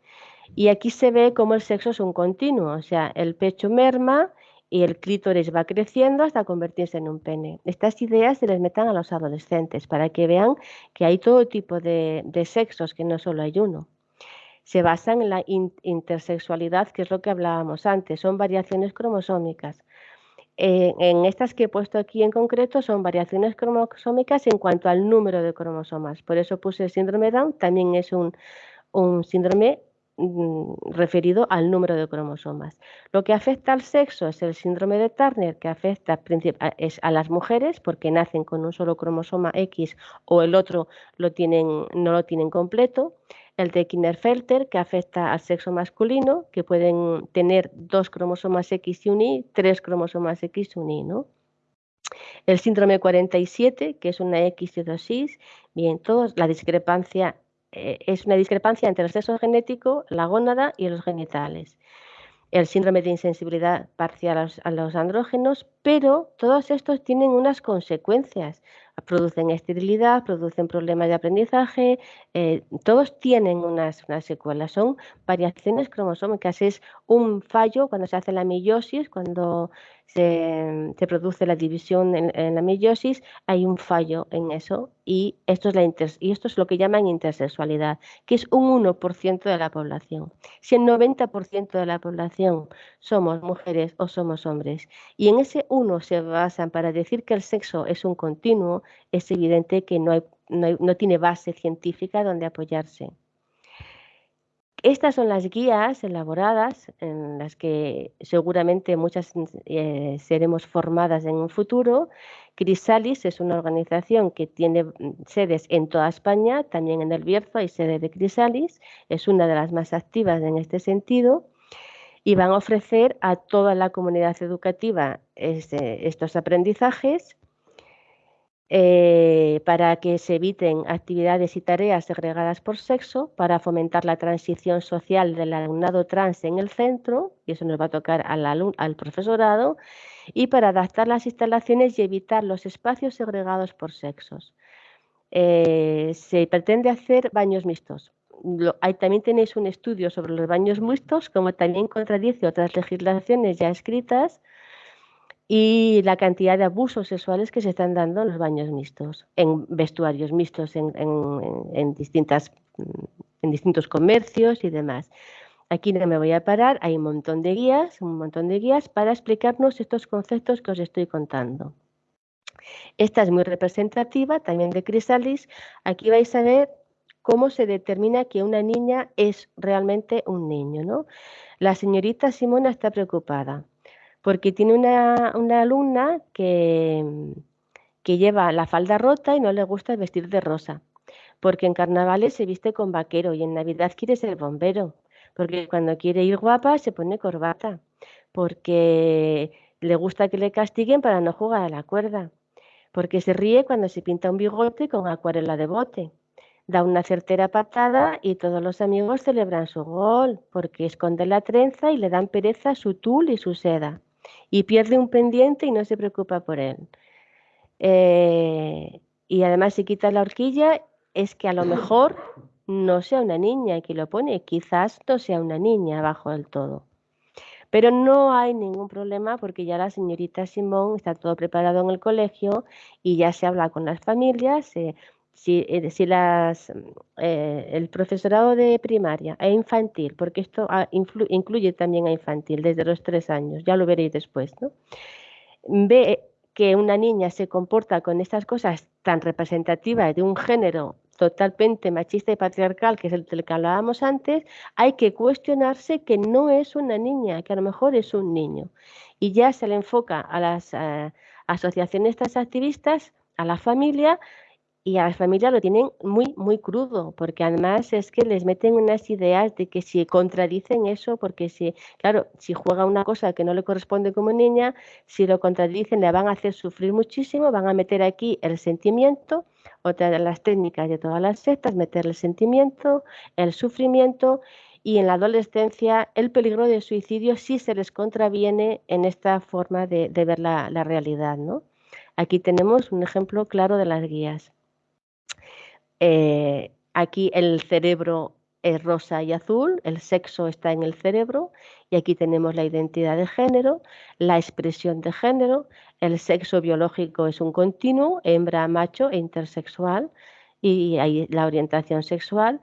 y aquí se ve cómo el sexo es un continuo, o sea, el pecho merma y el clítoris va creciendo hasta convertirse en un pene. Estas ideas se les metan a los adolescentes para que vean que hay todo tipo de, sexos, que no solo hay uno. Se basan en la intersexualidad, que es lo que hablábamos antes, son variaciones cromosómicas. Eh, en estas que he puesto aquí en concreto son variaciones cromosómicas en cuanto al número de cromosomas. Por eso puse el síndrome Down, también es un, síndrome mm, referido al número de cromosomas. Lo que afecta al sexo es el síndrome de Turner, que afecta es a las mujeres porque nacen con un solo cromosoma X o el otro lo tienen, no lo tienen completo el de Kinderfelter, que afecta al sexo masculino, que pueden tener dos cromosomas X y un Y, tres cromosomas X y un Y, ¿no? El síndrome 47, que es una X y dos Y, bien, todos, la discrepancia eh, es una discrepancia entre el sexo genético, la gónada y los genitales. El síndrome de insensibilidad parcial a los andrógenos, pero todos estos tienen unas consecuencias producen esterilidad, producen problemas de aprendizaje, eh, todos tienen unas, secuelas, son variaciones cromosómicas, es un fallo cuando se hace la meiosis, cuando se, produce la división en, la meiosis, hay un fallo en eso y esto, es la y esto es lo que llaman intersexualidad, que es un 1% de la población. Si el 90% de la población somos mujeres o somos hombres y en ese 1 se basan para decir que el sexo es un continuo, es evidente que no, tiene base científica donde apoyarse. Estas son las guías elaboradas en las que seguramente muchas eh, seremos formadas en un futuro. Crisalis es una organización que tiene mm, sedes en toda España, también en el Bierzo hay sede de Crisalis, es una de las más activas en este sentido y van a ofrecer a toda la comunidad educativa este, estos aprendizajes eh, para que se eviten actividades y tareas segregadas por sexo, para fomentar la transición social del alumnado trans en el centro, y eso nos va a tocar al, profesorado, y para adaptar las instalaciones y evitar los espacios segregados por sexos. Eh, se pretende hacer baños mixtos. también tenéis un estudio sobre los baños mixtos, como también contradice otras legislaciones ya escritas, y la cantidad de abusos sexuales que se están dando en los baños mixtos, en vestuarios mixtos, en, distintas, en distintos comercios y demás. Aquí no me voy a parar, hay un montón de guías, un montón de guías para explicarnos estos conceptos que os estoy contando. Esta es muy representativa también de Crisalis. Aquí vais a ver cómo se determina que una niña es realmente un niño. ¿no? La señorita Simona está preocupada porque tiene una, alumna que, que lleva la falda rota y no le gusta vestir de rosa, porque en carnavales se viste con vaquero y en Navidad quiere ser bombero, porque cuando quiere ir guapa se pone corbata, porque le gusta que le castiguen para no jugar a la cuerda, porque se ríe cuando se pinta un bigote con acuarela de bote. Da una certera patada y todos los amigos celebran su gol, porque esconde la trenza y le dan pereza su tul y su seda y pierde un pendiente y no se preocupa por él. Eh, y además si quita la horquilla es que a lo mejor no sea una niña que lo pone, quizás no sea una niña abajo del todo. Pero no hay ningún problema porque ya la señorita Simón está todo preparado en el colegio y ya se habla con las familias, si, eh, si las, eh, el profesorado de primaria e infantil, porque esto ah, incluye también a infantil desde los tres años, ya lo veréis después, ¿no? ve que una niña se comporta con estas cosas tan representativas de un género totalmente machista y patriarcal, que es el del que hablábamos antes, hay que cuestionarse que no es una niña, que a lo mejor es un niño. Y ya se le enfoca a las eh, asociaciones activistas, a la familia, y a las familias lo tienen muy, muy crudo, porque además es que les meten unas ideas de que si contradicen eso, porque si, claro, si juega una cosa que no le corresponde como niña, si lo contradicen le van a hacer sufrir muchísimo, van a meter aquí el sentimiento, otra de las técnicas de todas las sectas, meter el sentimiento, el sufrimiento y en la adolescencia el peligro de suicidio si se les contraviene en esta forma de, ver la, la realidad, ¿no? Aquí tenemos un ejemplo claro de las guías. Eh, aquí el cerebro es rosa y azul, el sexo está en el cerebro y aquí tenemos la identidad de género, la expresión de género, el sexo biológico es un continuo, hembra, macho e intersexual y ahí la orientación sexual.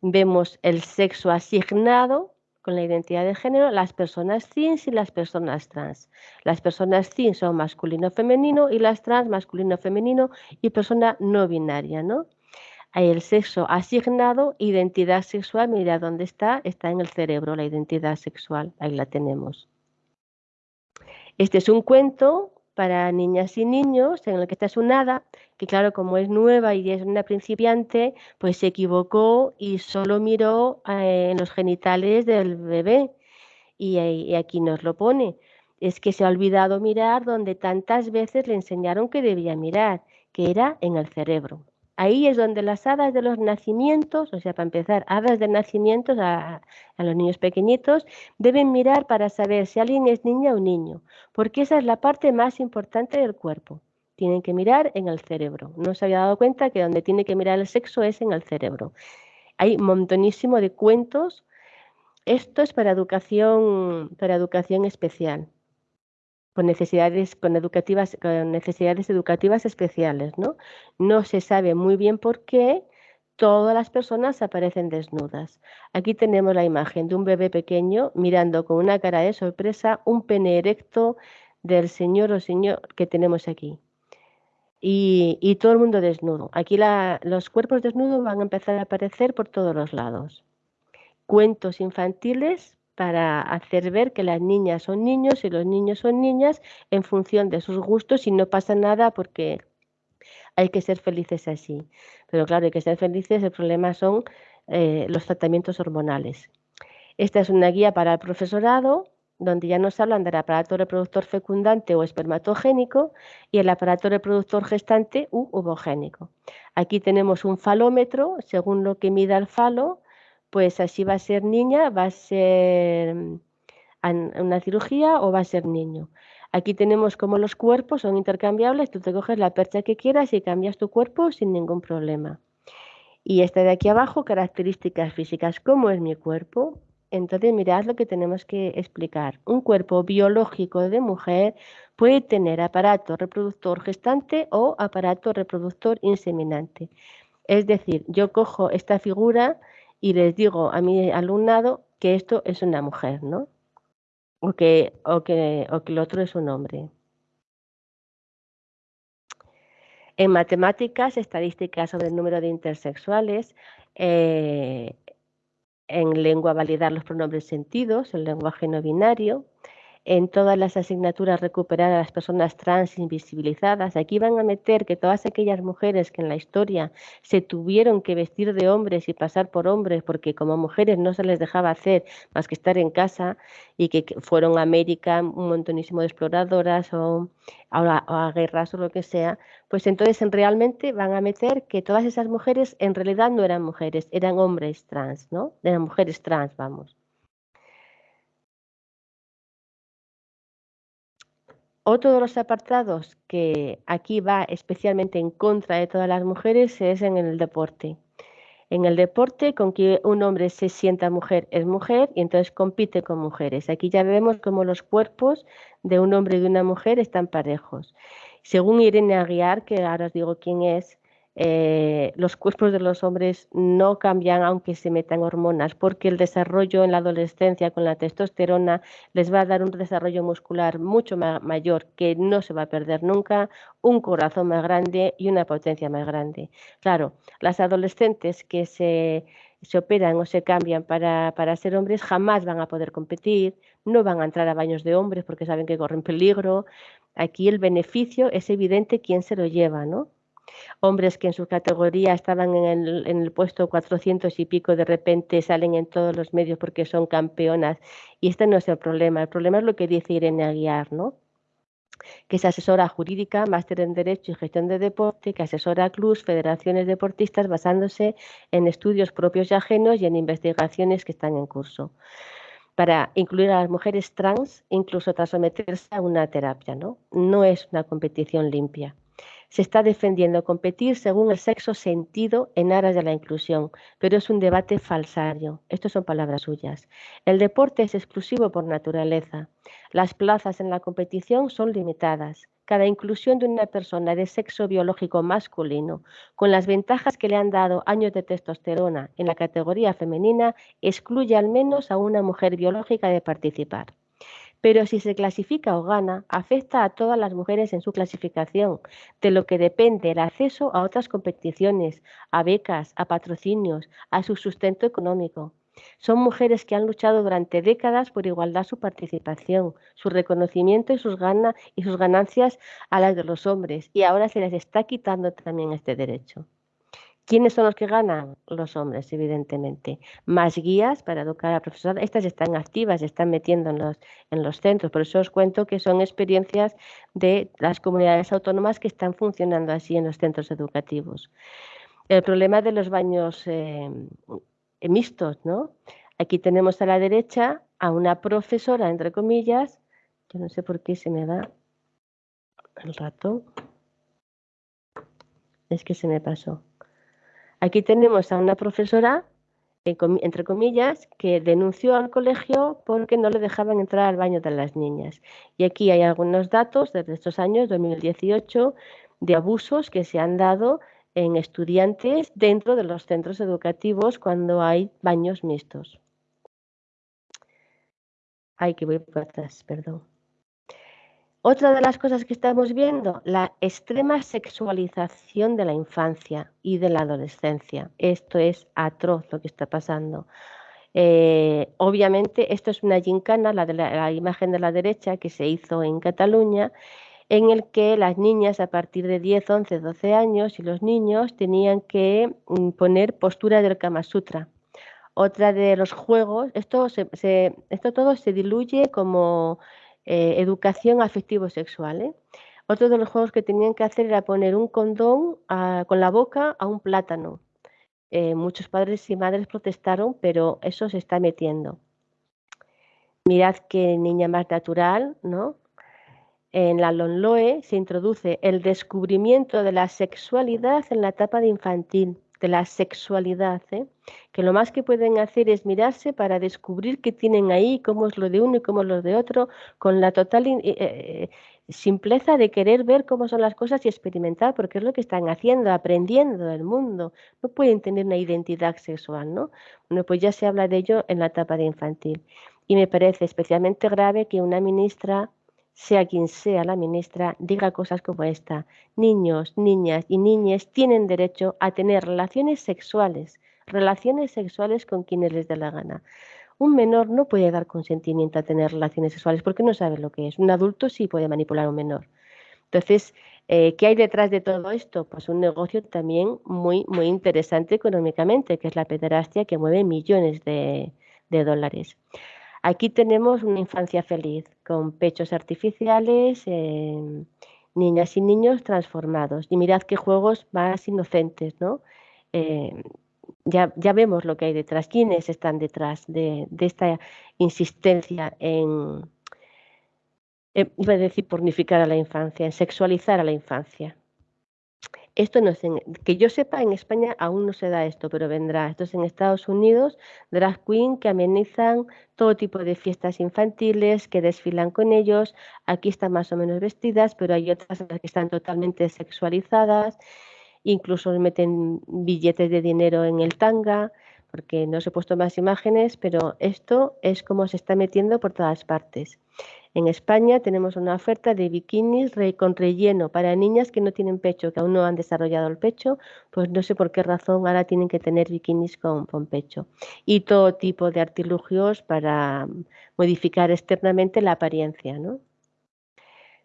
Vemos el sexo asignado con la identidad de género, las personas cis y las personas trans. Las personas cis son masculino-femenino y las trans masculino-femenino y persona no binaria, ¿no? El sexo asignado, identidad sexual, mira dónde está, está en el cerebro, la identidad sexual, ahí la tenemos. Este es un cuento para niñas y niños en el que está su nada, que claro, como es nueva y es una principiante, pues se equivocó y solo miró eh, en los genitales del bebé. Y aquí nos lo pone. Es que se ha olvidado mirar donde tantas veces le enseñaron que debía mirar, que era en el cerebro. Ahí es donde las hadas de los nacimientos, o sea, para empezar, hadas de nacimientos a, los niños pequeñitos, deben mirar para saber si alguien es niña o niño, porque esa es la parte más importante del cuerpo. Tienen que mirar en el cerebro. No se había dado cuenta que donde tiene que mirar el sexo es en el cerebro. Hay montonísimo de cuentos. Esto es para educación, para educación especial con necesidades, con educativas, con necesidades educativas especiales, ¿no? No se sabe muy bien por qué todas las personas aparecen desnudas. Aquí tenemos la imagen de un bebé pequeño mirando con una cara de sorpresa un pene erecto del señor o señor que tenemos aquí. Y, todo el mundo desnudo. Aquí los cuerpos desnudos van a empezar a aparecer por todos los lados. Cuentos infantiles para hacer ver que las niñas son niños y los niños son niñas en función de sus gustos y no pasa nada porque hay que ser felices así. Pero claro, hay que ser felices, el problema son eh, los tratamientos hormonales. Esta es una guía para el profesorado donde ya nos hablan del aparato reproductor fecundante o espermatogénico y el aparato reproductor gestante u ovogénico. Aquí tenemos un falómetro, según lo que mida el falo, pues así va a ser niña, va a ser mm, una cirugía o va a ser niño. Aquí tenemos como los cuerpos son intercambiables, tú te coges la percha que quieras y cambias tu cuerpo sin ningún problema. Y esta de aquí abajo, características físicas, ¿cómo es mi cuerpo? Entonces, mirad lo que tenemos que explicar. Un cuerpo biológico de mujer puede tener aparato reproductor gestante o aparato reproductor inseminante. Es decir, yo cojo esta figura y les digo a mi alumnado que esto es una mujer, ¿no? O que, o que, o que el otro es un hombre. En matemáticas, estadísticas sobre el número de intersexuales, eh, en lengua validar los pronombres sentidos, el lenguaje no binario, en todas las asignaturas recuperar a las personas trans invisibilizadas. Aquí van a meter que todas aquellas mujeres que en la historia se tuvieron que vestir de hombres y pasar por hombres porque como mujeres no se les dejaba hacer más que estar en casa y que fueron a América un montonísimo de exploradoras o a, a guerras o lo que sea, pues entonces realmente van a meter que todas esas mujeres en realidad no eran mujeres, eran hombres trans, ¿no? Eran mujeres trans, vamos. Otro de los apartados que aquí va especialmente en contra de todas las mujeres es en el deporte. En el deporte, con que un hombre se sienta mujer es mujer y entonces compite con mujeres. Aquí ya vemos cómo los cuerpos de un hombre y de una mujer están parejos. Según Irene Aguiar, que ahora os digo quién es, eh, los cuerpos de los hombres no cambian aunque se metan hormonas, porque el desarrollo en la adolescencia con la testosterona les va a dar un desarrollo muscular mucho mayor que no se va a perder nunca, un corazón más grande y una potencia más grande. Claro, las adolescentes que se, se operan o se cambian para, para ser hombres jamás van a poder competir, no van a entrar a baños de hombres porque saben que corren peligro. Aquí el beneficio es evidente quién se lo lleva, ¿no? Hombres que en su categoría estaban en el, puesto 400 y pico, de repente salen en todos los medios porque son campeonas. Y este no es el problema, el problema es lo que dice Irene Aguiar, ¿no? que es asesora jurídica, máster en Derecho y Gestión de Deporte, que asesora a clubs, federaciones deportistas basándose en estudios propios y ajenos y en investigaciones que están en curso para incluir a las mujeres trans incluso tras someterse a una terapia. No, no es una competición limpia se está defendiendo competir según el sexo sentido en aras de la inclusión, pero es un debate falsario. Estas son palabras suyas. El deporte es exclusivo por naturaleza. Las plazas en la competición son limitadas. Cada inclusión de una persona de sexo biológico masculino, con las ventajas que le han dado años de testosterona en la categoría femenina, excluye al menos a una mujer biológica de participar pero si se clasifica o gana, afecta a todas las mujeres en su clasificación, de lo que depende el acceso a otras competiciones, a becas, a patrocinios, a su sustento económico. Son mujeres que han luchado durante décadas por igualdad su participación, su reconocimiento y sus, y sus ganancias a las de los hombres, y ahora se les está quitando también este derecho. ¿Quiénes son los que ganan? Los hombres, evidentemente. Más guías para educar a profesor. Estas están activas, están metiendo en los, en los centros. Por eso os cuento que son experiencias de las comunidades autónomas que están funcionando así en los centros educativos. El problema de los baños eh, mixtos, ¿no? Aquí tenemos a la derecha a una profesora, entre comillas. Yo no sé por qué se me va el rato. Es que se me pasó. Aquí tenemos a una profesora, entre comillas, que denunció al colegio porque no le dejaban entrar al baño de las niñas. Y aquí hay algunos datos desde estos años, 2018, de abusos que se han dado en estudiantes dentro de los centros educativos cuando hay baños mixtos. Ay, que voy para atrás, perdón. Otra de las cosas que estamos viendo, la extrema sexualización de la infancia y de la adolescencia. Esto es atroz lo que está pasando. Eh, obviamente, esto es una gincana, la, de la, imagen de la derecha que se hizo en Cataluña, en el que las niñas a partir de 10, 11, 12 años y los niños tenían que mm, poner postura del Kama Sutra Otra de los juegos, esto, esto todo se diluye como eh, educación afectivo-sexual. ¿eh? Otro de los juegos que tenían que hacer era poner un condón con la boca a un plátano. Eh, muchos padres y madres protestaron, pero eso se está metiendo. Mirad qué niña más natural, ¿no? En la Lonloe se introduce el descubrimiento de la sexualidad en la etapa de infantil, de la sexualidad, ¿eh? que lo más que pueden hacer es mirarse para descubrir qué tienen ahí, cómo es lo de uno y cómo es lo de otro, con la total eh, eh, simpleza de querer ver cómo son las cosas y experimentar, porque es lo que están haciendo, aprendiendo del mundo. No pueden tener una identidad sexual, ¿no? Bueno, pues ya se habla de ello en la etapa de infantil. Y me parece especialmente grave que una ministra, sea quien sea la ministra, diga cosas como esta. Niños, niñas y niñas tienen derecho a tener relaciones sexuales, relaciones sexuales con quienes les dé la gana. Un menor no puede dar consentimiento a tener relaciones sexuales porque no sabe lo que es. Un adulto sí puede manipular a un menor. Entonces, eh, ¿qué hay detrás de todo esto? Pues un negocio también muy, muy interesante económicamente, que es la pederastia que mueve millones de, dólares. Aquí tenemos una infancia feliz, con pechos artificiales, eh, niñas y niños transformados. Y mirad qué juegos más inocentes, ¿no? Eh, ya, ya vemos lo que hay detrás, quiénes están detrás de, esta insistencia en, iba a decir, pornificar a la infancia, en sexualizar a la infancia. Esto no es que yo sepa, en España aún no se da esto, pero vendrá. Esto es en Estados Unidos, drag queen que amenizan todo tipo de fiestas infantiles, que desfilan con ellos. Aquí están más o menos vestidas, pero hay otras que están totalmente sexualizadas incluso meten billetes de dinero en el tanga, porque no os he puesto más imágenes, pero esto es como se está metiendo por todas partes. En España tenemos una oferta de bikinis con relleno para niñas que no tienen pecho, que aún no han desarrollado el pecho, pues no sé por qué razón ahora tienen que tener bikinis con, con pecho. Y todo tipo de artilugios para modificar externamente la apariencia, ¿no?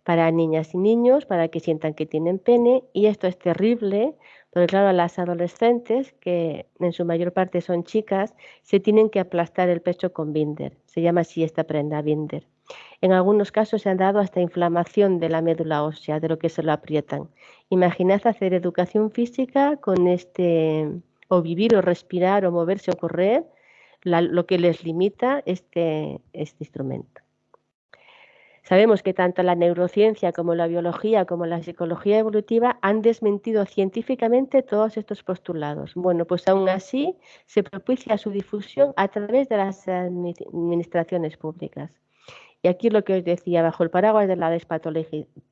para niñas y niños, para que sientan que tienen pene. Y esto es terrible, porque claro, las adolescentes, que en su mayor parte son chicas, se tienen que aplastar el pecho con binder. Se llama así esta prenda, binder. En algunos casos se han dado hasta inflamación de la médula ósea, de lo que se lo aprietan. Imaginad hacer educación física con este, o vivir o respirar o moverse o correr, lo que les limita este, este instrumento. Sabemos que tanto la neurociencia como la biología como la psicología evolutiva han desmentido científicamente todos estos postulados. Bueno, pues aún así se propicia su difusión a través de las administraciones públicas. Y aquí lo que os decía, bajo el paraguas de la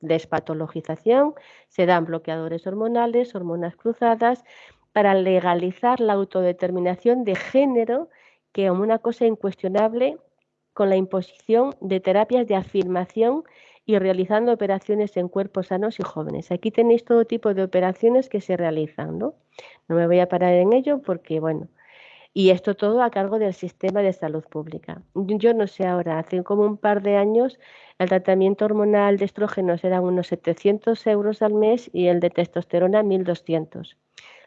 despatologización, se dan bloqueadores hormonales, hormonas cruzadas, para legalizar la autodeterminación de género, que como una cosa incuestionable con la imposición de terapias de afirmación y realizando operaciones en cuerpos sanos y jóvenes. Aquí tenéis todo tipo de operaciones que se realizan, ¿no? No me voy a parar en ello porque, bueno, y esto todo a cargo del sistema de salud pública. Yo no sé ahora, hace como un par de años el tratamiento hormonal de estrógenos era unos 700 euros al mes y el de testosterona 1.200.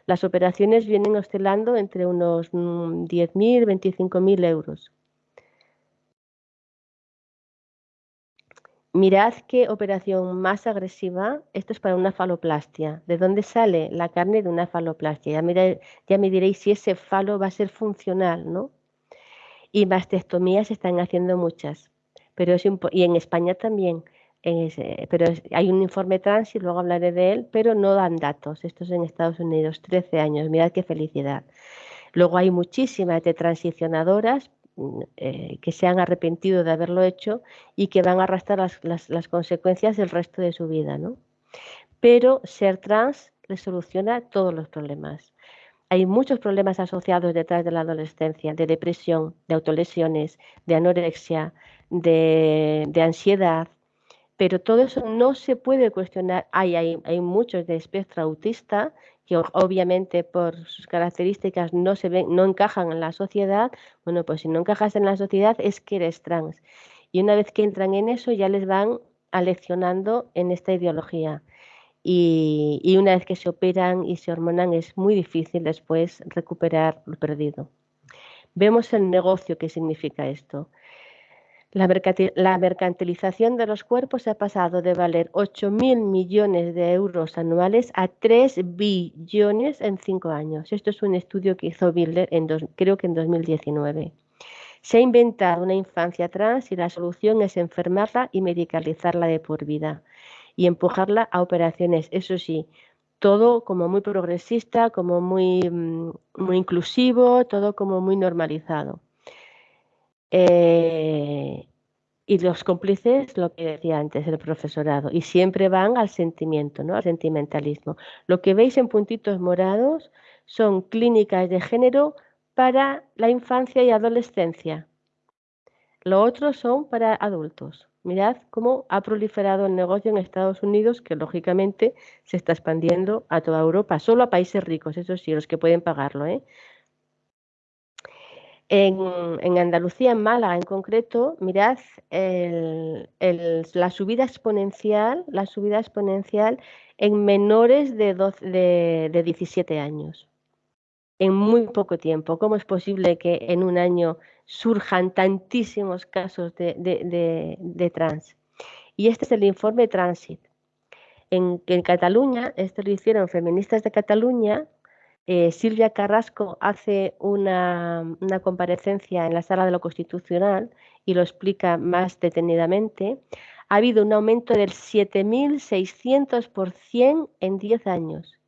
Las operaciones vienen oscilando entre unos 10.000 y 25.000 euros. Mirad qué operación más agresiva. Esto es para una faloplastia. ¿De dónde sale la carne de una faloplastia? Ya, me diréis si ese falo va a ser funcional, ¿no? Y mastectomías se están haciendo muchas. Pero y en España también. pero hay un informe trans y luego hablaré de él, pero no dan datos. Esto es en Estados Unidos, 13 años. Mirad qué felicidad. Luego hay muchísimas de transicionadoras, eh, que se han arrepentido de haberlo hecho y que van a arrastrar las, consecuencias del resto de su vida. ¿no? Pero ser trans les soluciona todos los problemas. Hay muchos problemas asociados detrás de la adolescencia, de depresión, de autolesiones, de anorexia, de, ansiedad, pero todo eso no se puede cuestionar. Hay, hay, hay muchos de espectro autista que obviamente por sus características no se ven, no encajan en la sociedad, bueno, pues si no encajas en la sociedad es que eres trans. Y una vez que entran en eso ya les van aleccionando en esta ideología. Y, y una vez que se operan y se hormonan es muy difícil después recuperar lo perdido. Vemos el negocio que significa esto. La, mercantilización de los cuerpos ha pasado de valer 8.000 millones de euros anuales a 3 billones en cinco años. Esto es un estudio que hizo Bilder, en creo que en 2019. Se ha inventado una infancia trans y la solución es enfermarla y medicalizarla de por vida y empujarla a operaciones, eso sí, todo como muy progresista, como muy, mm, muy inclusivo, todo como muy normalizado. Eh, y los cómplices, lo que decía antes el profesorado, y siempre van al sentimiento, ¿no? al sentimentalismo. Lo que veis en puntitos morados son clínicas de género para la infancia y adolescencia. Lo otro son para adultos. Mirad cómo ha proliferado el negocio en Estados Unidos, que lógicamente se está expandiendo a toda Europa, solo a países ricos, eso sí, los que pueden pagarlo. ¿eh? En, Andalucía, en Málaga en concreto, mirad la subida exponencial, la subida exponencial en menores de, de 17 años en muy poco tiempo. ¿Cómo es posible que en un año surjan tantísimos casos de, trans? Y este es el informe Transit. En, en Cataluña, esto lo hicieron feministas de Cataluña, eh, Silvia Carrasco hace una, una, comparecencia en la sala de lo constitucional y lo explica más detenidamente. Ha habido un aumento del 7.600% en 10 años.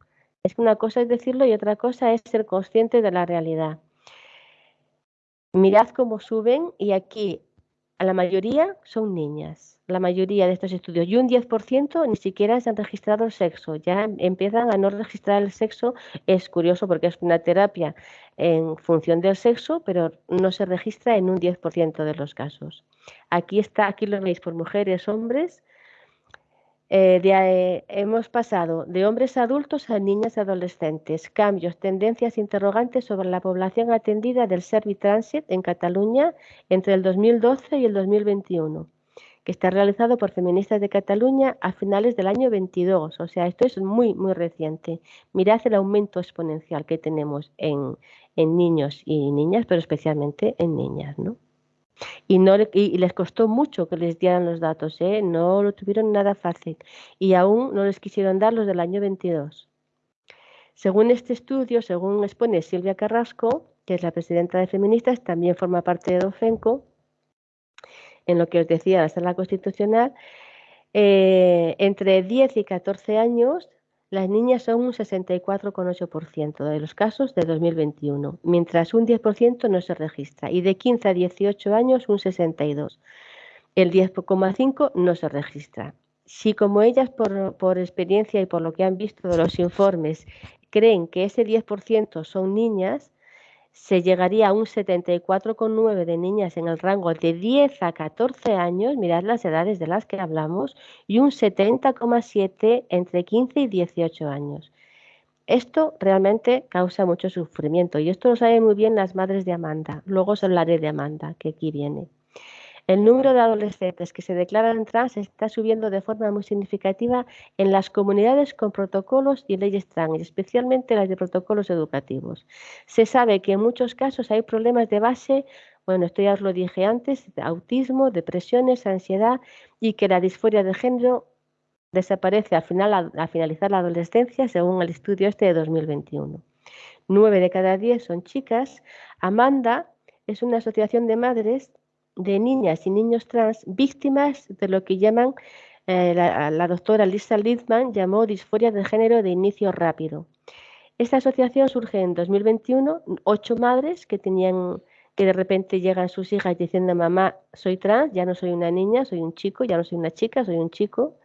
Es que una cosa es decirlo y otra cosa es ser consciente de la realidad. Mirad cómo suben y aquí a la mayoría son niñas, la mayoría de estos estudios. Y un 10% ni siquiera se han registrado el sexo. Ya empiezan a no registrar el sexo. Es curioso porque es una terapia en función del sexo, pero no se registra en un 10% de los casos. Aquí está, aquí lo veis por mujeres, hombres, eh, eh, hemos pasado de hombres adultos a niñas y adolescentes. Cambios, tendencias, interrogantes sobre la población atendida del Servitransit en Cataluña entre el 2012 y el 2021, que está realizado por feministas de Cataluña a finales del año 22. O sea, esto es muy, muy reciente. Mirad el aumento exponencial que tenemos en, en niños y niñas, pero especialmente en niñas, ¿no? Y, no, y les costó mucho que les dieran los datos, ¿eh? no lo tuvieron nada fácil y aún no les quisieron dar los del año 22. Según este estudio, según expone Silvia Carrasco, que es la presidenta de Feministas, también forma parte de Dofenco, en lo que os decía la sala constitucional, eh, entre 10 y 14 años las niñas son un 64,8% de los casos de 2021, mientras un 10% no se registra y de 15 a 18 años un 62%. El 10,5% no se registra. Si como ellas por, por experiencia y por lo que han visto de los informes creen que ese 10% son niñas, se llegaría a un 74,9 de niñas en el rango de 10 a 14 años, mirad las edades de las que hablamos, y un 70,7 entre 15 y 18 años. Esto realmente causa mucho sufrimiento y esto lo saben muy bien las madres de Amanda. Luego os hablaré de Amanda, que aquí viene. El número de adolescentes que se declaran trans está subiendo de forma muy significativa en las comunidades con protocolos y leyes trans, especialmente las de protocolos educativos. Se sabe que en muchos casos hay problemas de base, bueno, esto ya os lo dije antes, autismo, depresiones, ansiedad y que la disforia de género desaparece al, final, al finalizar la adolescencia, según el estudio este de 2021. Nueve de cada diez son chicas. Amanda es una asociación de madres de niñas y niños trans víctimas de lo que llaman, eh, la, doctora Lisa Lidman llamó disforia de género de inicio rápido. Esta asociación surge en 2021, ocho madres que tenían que de repente llegan sus hijas diciendo mamá soy trans, ya no soy una niña, soy un chico, ya no soy una chica, soy un chico,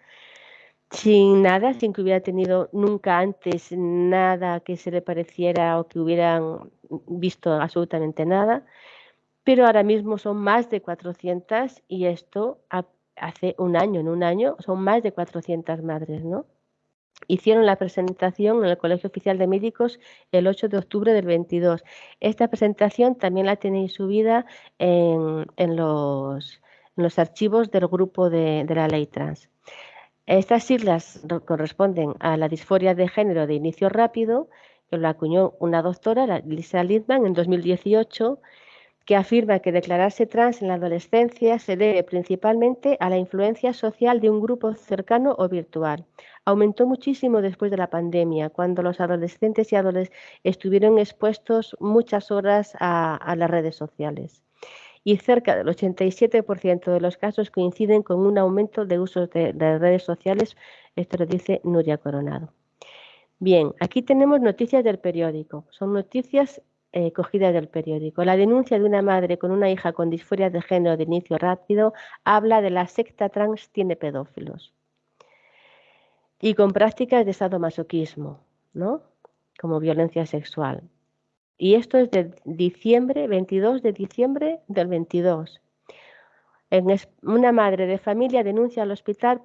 sin nada, sin que hubiera tenido nunca antes nada que se le pareciera o que hubieran visto absolutamente nada pero ahora mismo son más de 400 y esto hace un año, en un año son más de 400 madres, ¿no? Hicieron la presentación en el Colegio Oficial de Médicos el 8 de octubre del 22. Esta presentación también la tenéis subida en, los, los, archivos del grupo de, de la ley trans. Estas siglas corresponden a la disforia de género de inicio rápido, que lo acuñó una doctora, Lisa Lidman, en 2018 que afirma que declararse trans en la adolescencia se debe principalmente a la influencia social de un grupo cercano o virtual. Aumentó muchísimo después de la pandemia, cuando los adolescentes y adolescentes estuvieron expuestos muchas horas a, las redes sociales. Y cerca del 87% de los casos coinciden con un aumento de uso de, de redes sociales. Esto lo dice Nuria Coronado. Bien, aquí tenemos noticias del periódico. Son noticias eh, cogida del periódico. La denuncia de una madre con una hija con disforia de género de inicio rápido habla de la secta trans tiene pedófilos y con prácticas de sadomasoquismo, ¿no? Como violencia sexual. Y esto es de diciembre, 22 de diciembre del 22. una madre de familia denuncia al hospital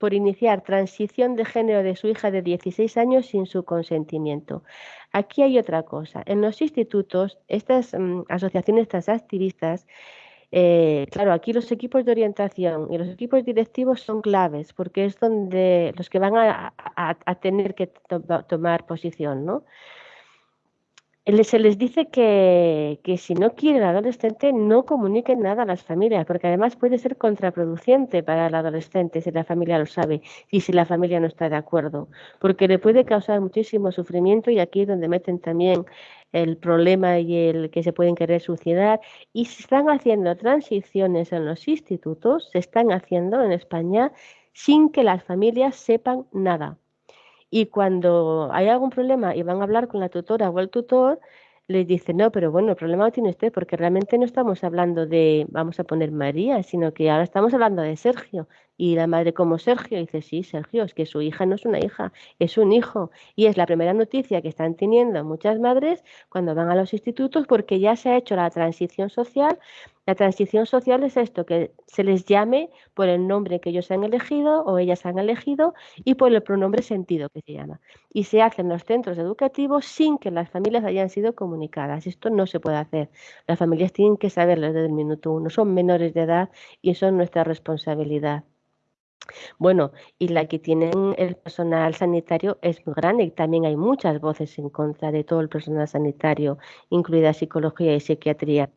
por iniciar transición de género de su hija de 16 años sin su consentimiento. Aquí hay otra cosa. En los institutos, estas mm, asociaciones, estas activistas, eh, claro, aquí los equipos de orientación y los equipos directivos son claves porque es donde los que van a, tener que tomar posición, ¿no? Se les dice que, si no quiere el adolescente no comuniquen nada a las familias, porque además puede ser contraproducente para el adolescente si la familia lo sabe y si la familia no está de acuerdo, porque le puede causar muchísimo sufrimiento y aquí es donde meten también el problema y el que se pueden querer suicidar. Y se están haciendo transiciones en los institutos, se están haciendo en España sin que las familias sepan nada. Y cuando hay algún problema y van a hablar con la tutora o el tutor, les dice, no, pero bueno, el problema lo tiene usted porque realmente no estamos hablando de, vamos a poner María, sino que ahora estamos hablando de Sergio. Y la madre como Sergio dice, sí, Sergio, es que su hija no es una hija, es un hijo. Y es la primera noticia que están teniendo muchas madres cuando van a los institutos porque ya se ha hecho la transición social la transición social es esto, que se les llame por el nombre que ellos han elegido o ellas han elegido y por el pronombre sentido que se llama. Y se hace en los centros educativos sin que las familias hayan sido comunicadas. Esto no se puede hacer. Las familias tienen que saberlo desde el minuto uno. Son menores de edad y son nuestra responsabilidad. Bueno, y la que tienen el personal sanitario es muy grande y también hay muchas voces en contra de todo el personal sanitario, incluida psicología y psiquiatría.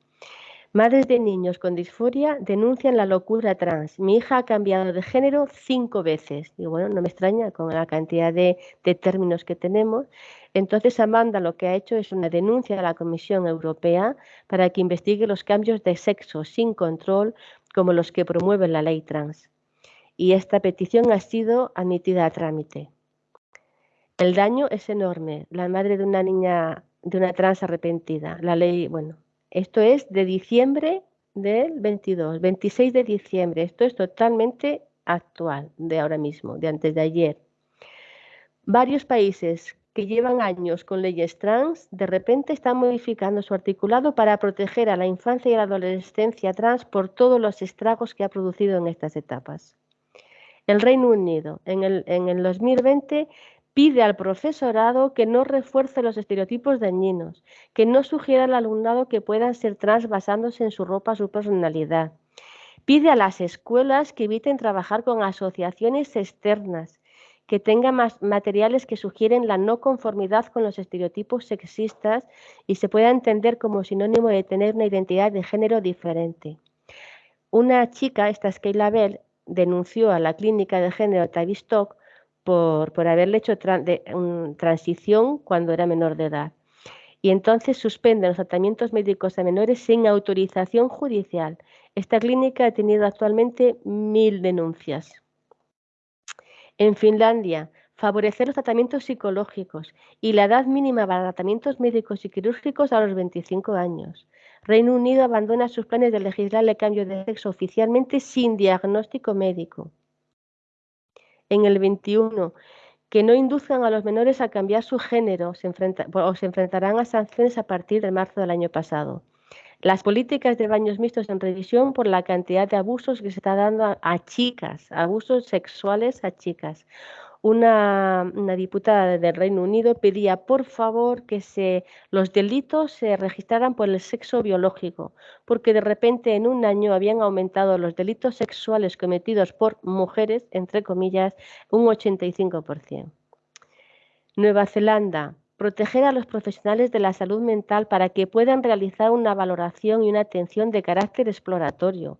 Madres de niños con disforia denuncian la locura trans. Mi hija ha cambiado de género cinco veces. Y bueno, no me extraña con la cantidad de, términos que tenemos. Entonces, Amanda lo que ha hecho es una denuncia a la Comisión Europea para que investigue los cambios de sexo sin control como los que promueve la ley trans. Y esta petición ha sido admitida a trámite. El daño es enorme. La madre de una niña, de una trans arrepentida. La ley, bueno, esto es de diciembre del 22, 26 de diciembre. Esto es totalmente actual, de ahora mismo, de antes de ayer. Varios países que llevan años con leyes trans, de repente están modificando su articulado para proteger a la infancia y la adolescencia trans por todos los estragos que ha producido en estas etapas. El Reino Unido en el, en el 2020 Pide al profesorado que no refuerce los estereotipos dañinos, que no sugiera al alumnado que puedan ser trans basándose en su ropa, su personalidad. Pide a las escuelas que eviten trabajar con asociaciones externas, que tengan más materiales que sugieren la no conformidad con los estereotipos sexistas y se pueda entender como sinónimo de tener una identidad de género diferente. Una chica, esta es Kayla Bell, denunció a la clínica de género Tavistock por, haberle hecho transición cuando era menor de edad. Y entonces suspenden los tratamientos médicos a menores sin autorización judicial. Esta clínica ha tenido actualmente mil denuncias. En Finlandia, favorecer los tratamientos psicológicos y la edad mínima para tratamientos médicos y quirúrgicos a los 25 años. Reino Unido abandona sus planes de legislar el cambio de sexo oficialmente sin diagnóstico médico en el 21 que no induzcan a los menores a cambiar su género o se enfrentarán a sanciones a partir de marzo del año pasado. Las políticas de baños mixtos en revisión por la cantidad de abusos que se está dando a chicas, abusos sexuales a chicas una, diputada del Reino Unido pedía por favor que se, los delitos se registraran por el sexo biológico, porque de repente en un año habían aumentado los delitos sexuales cometidos por mujeres, entre comillas, un 85%. Nueva Zelanda proteger a los profesionales de la salud mental para que puedan realizar una valoración y una atención de carácter exploratorio.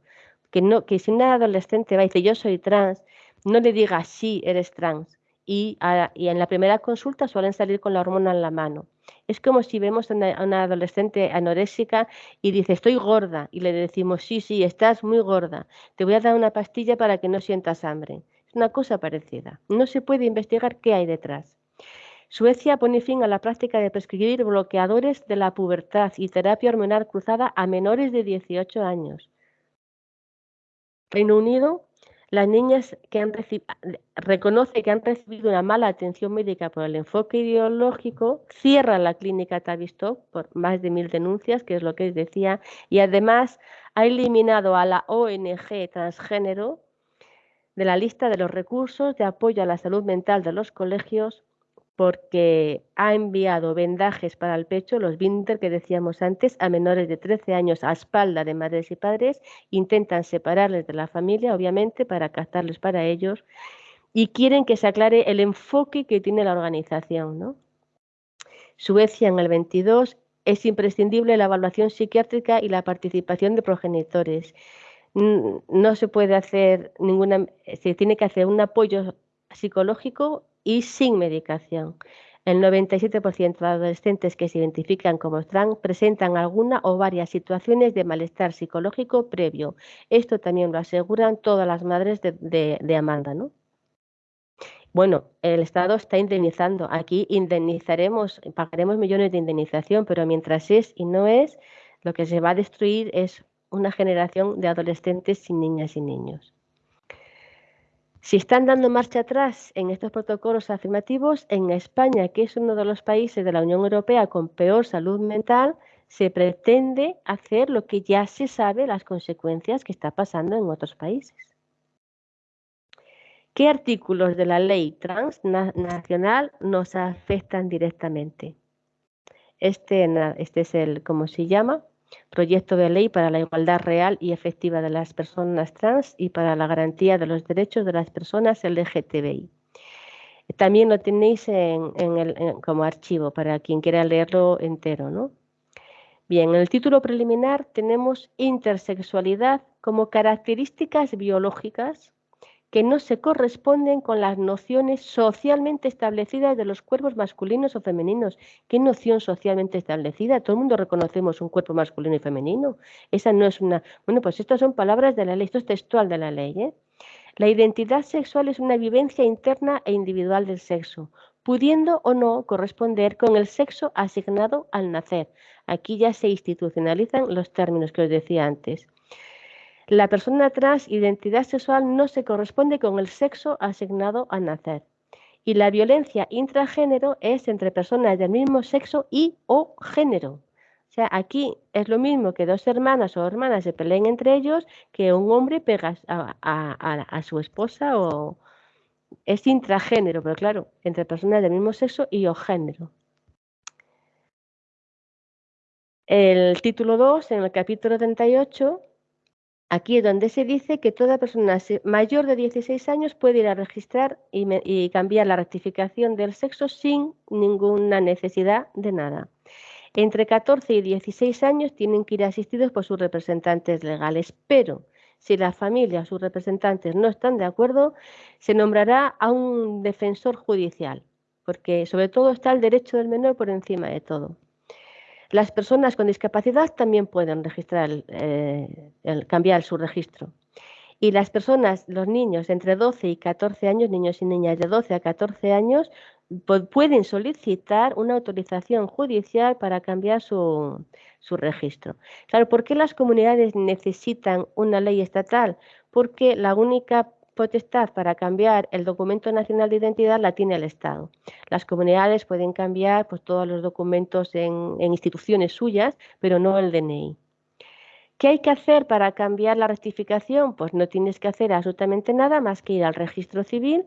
Que, no, que si una adolescente va y dice yo soy trans, no le diga sí, eres trans. Y, en la primera consulta suelen salir con la hormona en la mano. Es como si vemos a una, adolescente anoréxica y dice estoy gorda y le decimos sí, sí, estás muy gorda, te voy a dar una pastilla para que no sientas hambre. Es una cosa parecida. No se puede investigar qué hay detrás. Suecia pone fin a la práctica de prescribir bloqueadores de la pubertad y terapia hormonal cruzada a menores de 18 años. Reino Unido, las niñas que han reconoce que han recibido una mala atención médica por el enfoque ideológico, cierra la clínica Tavistock por más de mil denuncias, que es lo que les decía, y además ha eliminado a la ONG transgénero de la lista de los recursos de apoyo a la salud mental de los colegios porque ha enviado vendajes para el pecho, los Winter que decíamos antes, a menores de 13 años a espalda de madres y padres, intentan separarles de la familia, obviamente, para captarles para ellos, y quieren que se aclare el enfoque que tiene la organización. ¿no? Suecia en el 22 es imprescindible la evaluación psiquiátrica y la participación de progenitores. No se puede hacer ninguna, se tiene que hacer un apoyo psicológico y sin medicación. El 97% de adolescentes que se identifican como trans presentan alguna o varias situaciones de malestar psicológico previo. Esto también lo aseguran todas las madres de, Amanda, ¿no? Bueno, el Estado está indemnizando. Aquí indemnizaremos, pagaremos millones de indemnización, pero mientras es y no es, lo que se va a destruir es una generación de adolescentes sin niñas y niños. Si están dando marcha atrás en estos protocolos afirmativos, en España, que es uno de los países de la Unión Europea con peor salud mental, se pretende hacer lo que ya se sabe las consecuencias que está pasando en otros países. ¿Qué artículos de la ley transnacional nos afectan directamente? Este, este es el, ¿cómo se llama? Proyecto de ley para la igualdad real y efectiva de las personas trans y para la garantía de los derechos de las personas LGTBI. También lo tenéis como archivo para quien quiera leerlo entero. ¿no? Bien, en el título preliminar tenemos intersexualidad como características biológicas que no se corresponden con las nociones socialmente establecidas de los cuerpos masculinos o femeninos. ¿Qué noción socialmente establecida? Todo el mundo reconocemos un cuerpo masculino y femenino. Esa no es una... Bueno, pues estas son palabras de la ley, esto es textual de la ley. ¿eh? La identidad sexual es una vivencia interna e individual del sexo, pudiendo o no corresponder con el sexo asignado al nacer. Aquí ya se institucionalizan los términos que os decía antes. La persona trans identidad sexual no se corresponde con el sexo asignado al nacer. Y la violencia intragénero es entre personas del mismo sexo y o género. O sea, aquí es lo mismo que dos hermanas o hermanas se peleen entre ellos que un hombre pega a, su esposa o es intragénero, pero claro, entre personas del mismo sexo y o género. El título 2, en el capítulo 38, Aquí es donde se dice que toda persona mayor de 16 años puede ir a registrar y, cambiar la rectificación del sexo sin ninguna necesidad de nada. Entre 14 y 16 años tienen que ir asistidos por sus representantes legales, pero si la familia o sus representantes no están de acuerdo, se nombrará a un defensor judicial, porque sobre todo está el derecho del menor por encima de todo. Las personas con discapacidad también pueden registrar, eh, cambiar su registro. Y las personas, los niños entre 12 y 14 años, niños y niñas de 12 a 14 años, pueden solicitar una autorización judicial para cambiar su, su registro. Claro, ¿por qué las comunidades necesitan una ley estatal? Porque la única potestad para cambiar el documento nacional de identidad la tiene el Estado. Las comunidades pueden cambiar pues, todos los documentos en, instituciones suyas, pero no el DNI. ¿Qué hay que hacer para cambiar la rectificación? Pues no tienes que hacer absolutamente nada más que ir al registro civil,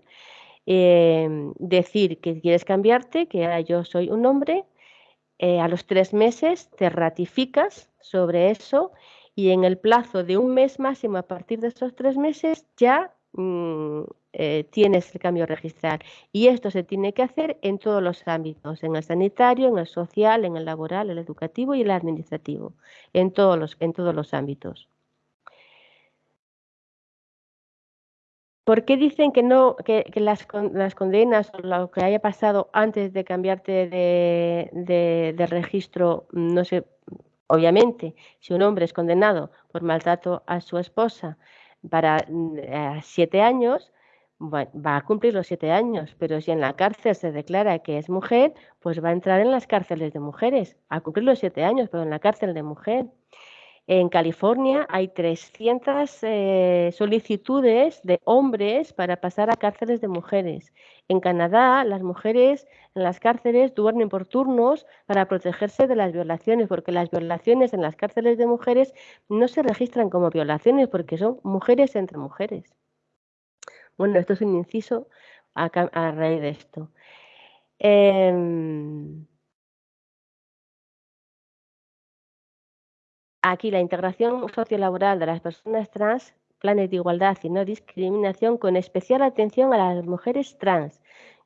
em, decir que quieres cambiarte, que yo soy un hombre, eh, a los tres meses te ratificas sobre eso y en el plazo de un mes máximo a partir de esos tres meses ya Mm, eh, tienes el cambio registral. Y esto se tiene que hacer en todos los ámbitos, en el sanitario, en el social, en el laboral, el educativo y el administrativo, en todos los, en todos los ámbitos. ¿Por qué dicen que no, que, las, condenas o lo que haya pasado antes de cambiarte de, registro, no sé, obviamente, si un hombre es condenado por maltrato a su esposa para eh, siete años, va a cumplir los siete años, pero si en la cárcel se declara que es mujer, pues va a entrar en las cárceles de mujeres, a cumplir los siete años, pero en la cárcel de mujer. En California hay 300 eh, solicitudes de hombres para pasar a cárceles de mujeres. En Canadá, las mujeres en las cárceles duermen por turnos para protegerse de las violaciones, porque las violaciones en las cárceles de mujeres no se registran como violaciones, porque son mujeres entre mujeres. Bueno, esto es un inciso a, raíz de esto. Em, Aquí la integración sociolaboral de las personas trans, planes de igualdad y no discriminación con especial atención a las mujeres trans.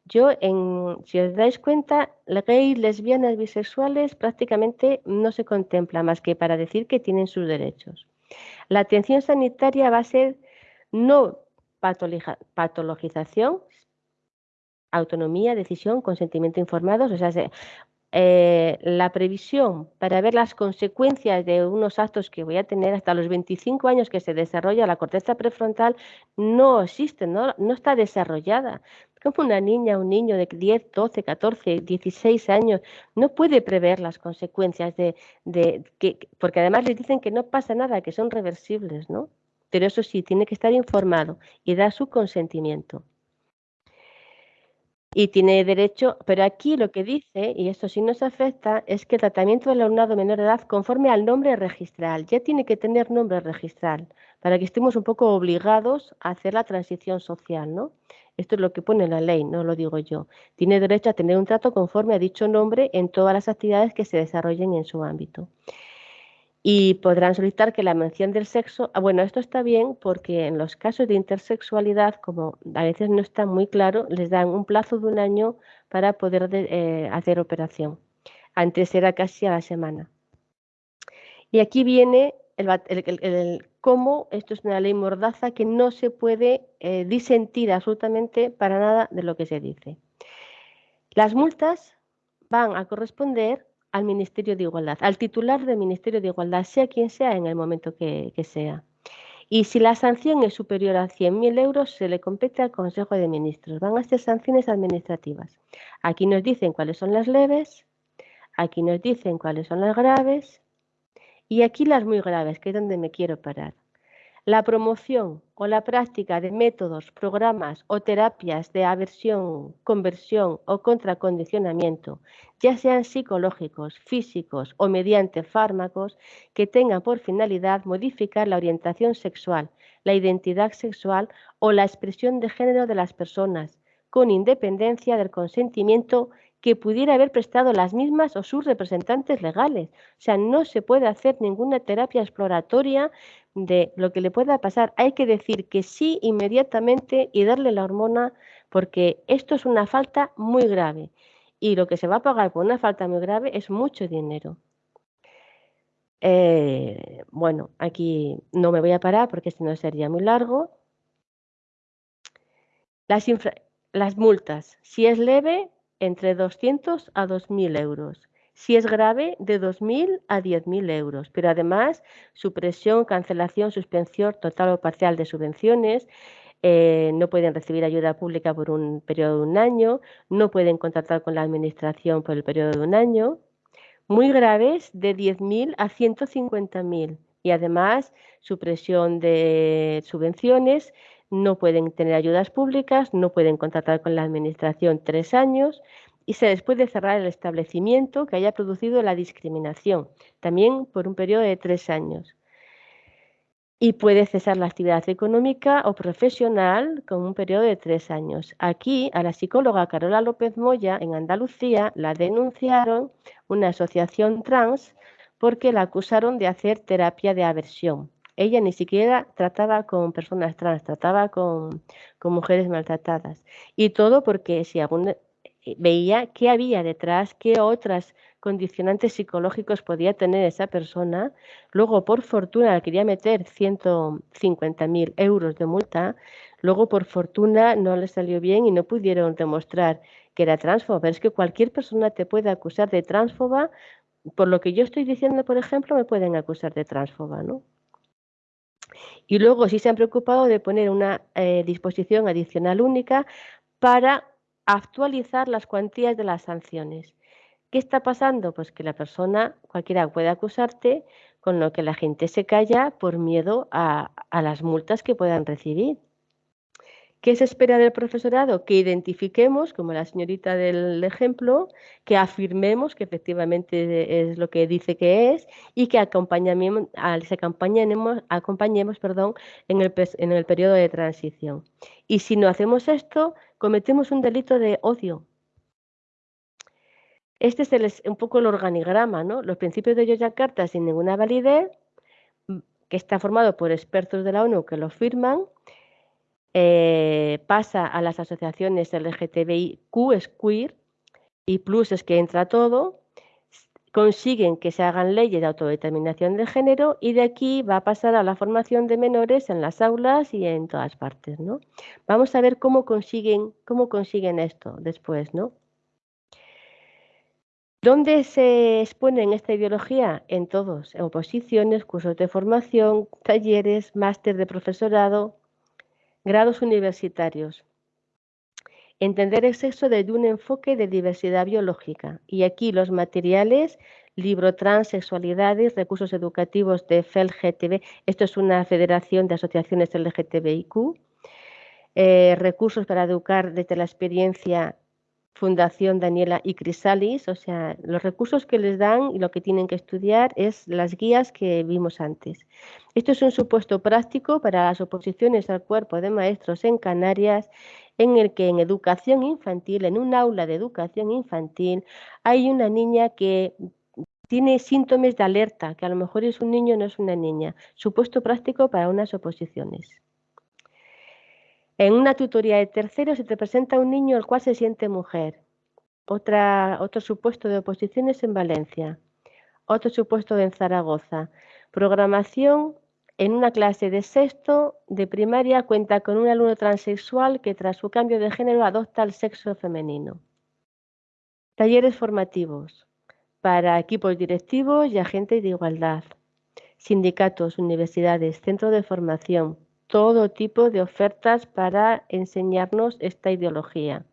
Yo, en, si os dais cuenta, gays, lesbianas, bisexuales prácticamente no se contempla más que para decir que tienen sus derechos. La atención sanitaria va a ser no patologización, autonomía, decisión, consentimiento informados, o sea, eh, la previsión para ver las consecuencias de unos actos que voy a tener hasta los 25 años que se desarrolla la corteza prefrontal no existe, no, no está desarrollada. Como una niña, un niño de 10, 12, 14, 16 años no puede prever las consecuencias de, de que, porque además les dicen que no pasa nada, que son reversibles, ¿no? Pero eso sí, tiene que estar informado y dar su consentimiento y tiene derecho, pero aquí lo que dice, y esto sí nos afecta, es que el tratamiento del alumnado menor de edad conforme al nombre registral, ya tiene que tener nombre registral, para que estemos un poco obligados a hacer la transición social, ¿no? Esto es lo que pone la ley, no lo digo yo. Tiene derecho a tener un trato conforme a dicho nombre en todas las actividades que se desarrollen en su ámbito y podrán solicitar que la mención del sexo, ah, bueno, esto está bien porque en los casos de intersexualidad, como a veces no está muy claro, les dan un plazo de un año para poder eh, hacer operación. Antes era casi a la semana. Y aquí viene el, cómo esto es una ley mordaza que no se puede eh, disentir absolutamente para nada de lo que se dice. Las multas van a corresponder al Ministerio de Igualdad, al titular del Ministerio de Igualdad, sea quien sea en el momento que, sea. Y si la sanción es superior a 100.000 euros, se le compete al Consejo de Ministros. Van a ser sanciones administrativas. Aquí nos dicen cuáles son las leves, aquí nos dicen cuáles son las graves y aquí las muy graves, que es donde me quiero parar. La promoción o la práctica de métodos, programas o terapias de aversión, conversión o contracondicionamiento, ya sean psicológicos, físicos o mediante fármacos, que tengan por finalidad modificar la orientación sexual, la identidad sexual o la expresión de género de las personas, con independencia del consentimiento que pudiera haber prestado las mismas o sus representantes legales. O sea, no se puede hacer ninguna terapia exploratoria de lo que le pueda pasar. Hay que decir que sí inmediatamente y darle la hormona porque esto es una falta muy grave. Y lo que se va a pagar por una falta muy grave es mucho dinero. Eh, bueno, aquí no me voy a parar porque si no sería muy largo. Las, las multas, si es leve, entre 200 a 2.000 euros. Si es grave, de 2.000 a 10.000 euros. Pero además, supresión, cancelación, suspensión total o parcial de subvenciones, eh, no pueden recibir ayuda pública por un periodo de un año, no pueden contratar con la administración por el periodo de un año. Muy graves, de 10.000 a 150.000. Y además, supresión de subvenciones, no pueden tener ayudas públicas, no pueden contratar con la administración tres años y se les puede cerrar el establecimiento que haya producido la discriminación, también por un periodo de tres años. Y puede cesar la actividad económica o profesional con un periodo de tres años. Aquí, a la psicóloga Carola López Moya, en Andalucía, la denunciaron una asociación trans porque la acusaron de hacer terapia de aversión Ella ni siquiera trataba con personas trans, trataba con, mujeres maltratadas. Y todo porque si aún veía qué había detrás, qué otras condicionantes psicológicos podía tener esa persona. Luego, por fortuna, quería meter 150.000 euros de multa. Luego, por fortuna, no le salió bien y no pudieron demostrar que era transfoba. Es que cualquier persona te puede acusar de transfoba. Por lo que yo estoy diciendo, por ejemplo, me pueden acusar de transfoba, ¿no? Y luego sí se han preocupado de poner una eh, disposición adicional única para actualizar las cuantías de las sanciones. ¿Qué está pasando? Pues que la persona, cualquiera puede acusarte, con lo que la gente se calla por miedo a, las multas que puedan recibir. ¿Qué se espera del profesorado? Que identifiquemos, como la señorita del ejemplo, que afirmemos que efectivamente es lo que dice que es y que acompañemos, acompañemos, acompañemos perdón, en, en el periodo de transición. Y si no hacemos esto, cometemos un delito de odio, este es un poco el organigrama, ¿no? Los principios de Yogyakarta sin ninguna validez, mm, que está formado por expertos de la ONU que lo firman, eh, pasa a las asociaciones LGTBIQ, es queer, y plus es que entra todo, consiguen que se hagan leyes de autodeterminación de género y de aquí va a pasar a la formación de menores en las aulas y en todas partes, ¿no? Vamos a ver cómo consiguen, cómo consiguen esto después, ¿no? ¿Dónde se expone esta ideología? En todos, en oposiciones, cursos de formación, talleres, máster de profesorado, grados universitarios. Entender el sexo desde un enfoque de diversidad biológica. Y aquí los materiales, libro trans, sexualidades, recursos educativos de FELGTB, esto es una federación de asociaciones LGTBIQ, eh, recursos para educar desde la experiencia Fundación Daniela y Crisalis, o sea, los recursos que les dan y lo que tienen que estudiar es las guías que vimos antes. Esto es un supuesto práctico para las oposiciones al cuerpo de maestros en Canarias, en el que en educación infantil, en un aula de educación infantil, hay una niña que tiene síntomas de alerta, que a lo mejor es un niño, no es una niña. Supuesto práctico para unas oposiciones. En una tutoría de tercero se te presenta un niño el cual se siente mujer. Otra, otro supuesto de oposiciones en Valencia. Otro supuesto en Zaragoza. Programación en una clase de sexto de primaria cuenta con un alumno transexual que tras su cambio de género adopta el sexo femenino. Talleres formativos para equipos directivos y agentes de igualdad. Sindicatos, universidades, centros de formación, todo tipo de ofertas para enseñarnos esta ideología.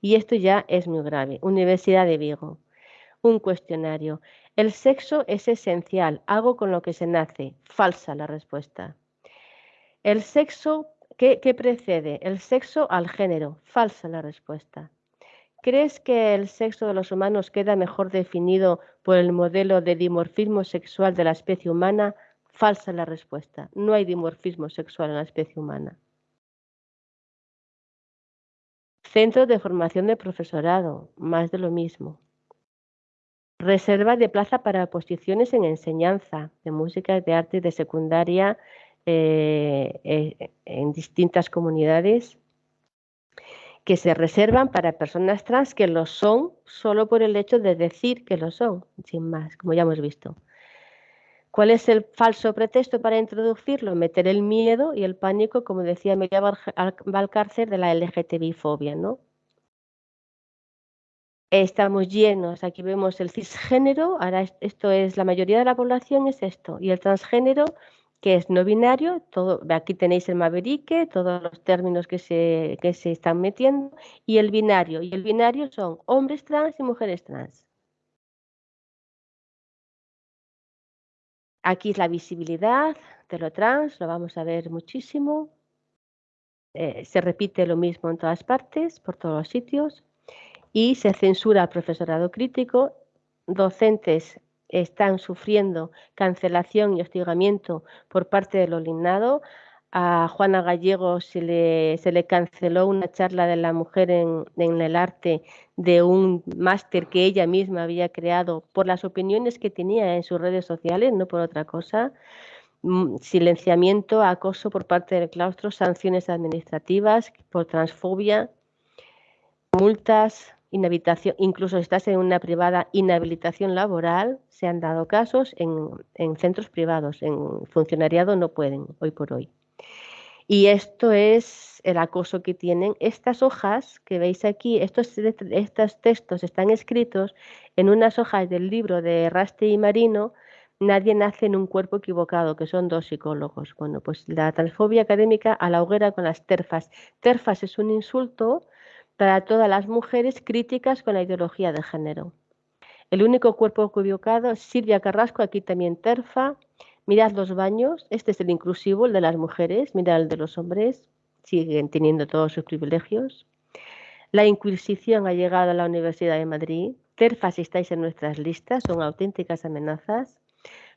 Y esto ya es muy grave. Universidad de Vigo. Un cuestionario. El sexo es esencial. Hago con lo que se nace. Falsa la respuesta. El sexo, ¿qué, qué precede? El sexo al género. Falsa la respuesta. ¿Crees que el sexo de los humanos queda mejor definido por el modelo de dimorfismo sexual de la especie humana? Falsa la respuesta. No hay dimorfismo sexual en la especie humana. Centro de formación de profesorado, más de lo mismo. Reserva de plaza para posiciones en enseñanza de música, de arte de secundaria eh, eh, en distintas comunidades que se reservan para personas trans que lo son solo por el hecho de decir que lo son, sin más, como ya hemos visto. ¿Cuál es el falso pretexto para introducirlo? Meter el miedo y el pánico, como decía Emilia Valcárcel, de la LGTBI-fobia, ¿no? Estamos llenos, aquí vemos el cisgénero, ahora esto es, la mayoría de la población es esto, y el transgénero, que es no binario, todo, aquí tenéis el maverique, todos los términos que se, que se están metiendo, y el binario, y el binario son hombres trans y mujeres trans. Aquí es la visibilidad de lo trans, lo vamos a ver muchísimo. Eh, se repite lo mismo en todas partes, por todos los sitios. Y se censura al profesorado crítico. Docentes están sufriendo cancelación y hostigamiento por parte del olignado a Juana Gallego se le, se le canceló una charla de la mujer en, el arte de un máster que ella misma había creado por las opiniones que tenía en sus redes sociales, no por otra cosa. mm, silenciamiento, acoso por parte del claustro, sanciones administrativas por transfobia, multas, inhabilitación, incluso si estás en una privada, inhabilitación laboral, se han dado casos en, en centros privados, en funcionariado no pueden hoy por hoy. Y esto es el acoso que tienen. Estas hojas que veis aquí, estos, estos textos están escritos en unas hojas del libro de Raste y Marino, Nadie nace en un cuerpo equivocado, que son dos psicólogos. Bueno, pues la transfobia académica a la hoguera con las terfas. Terfas es un insulto para todas las mujeres críticas con la ideología de género. El único cuerpo equivocado, Silvia Carrasco, aquí también terfa. Mirad los baños, este es el inclusivo, el de las mujeres, mirad el de los hombres, siguen teniendo todos sus privilegios. La Inquisición ha llegado a la Universidad de Madrid. Terfas, si estáis en nuestras listas, son auténticas amenazas.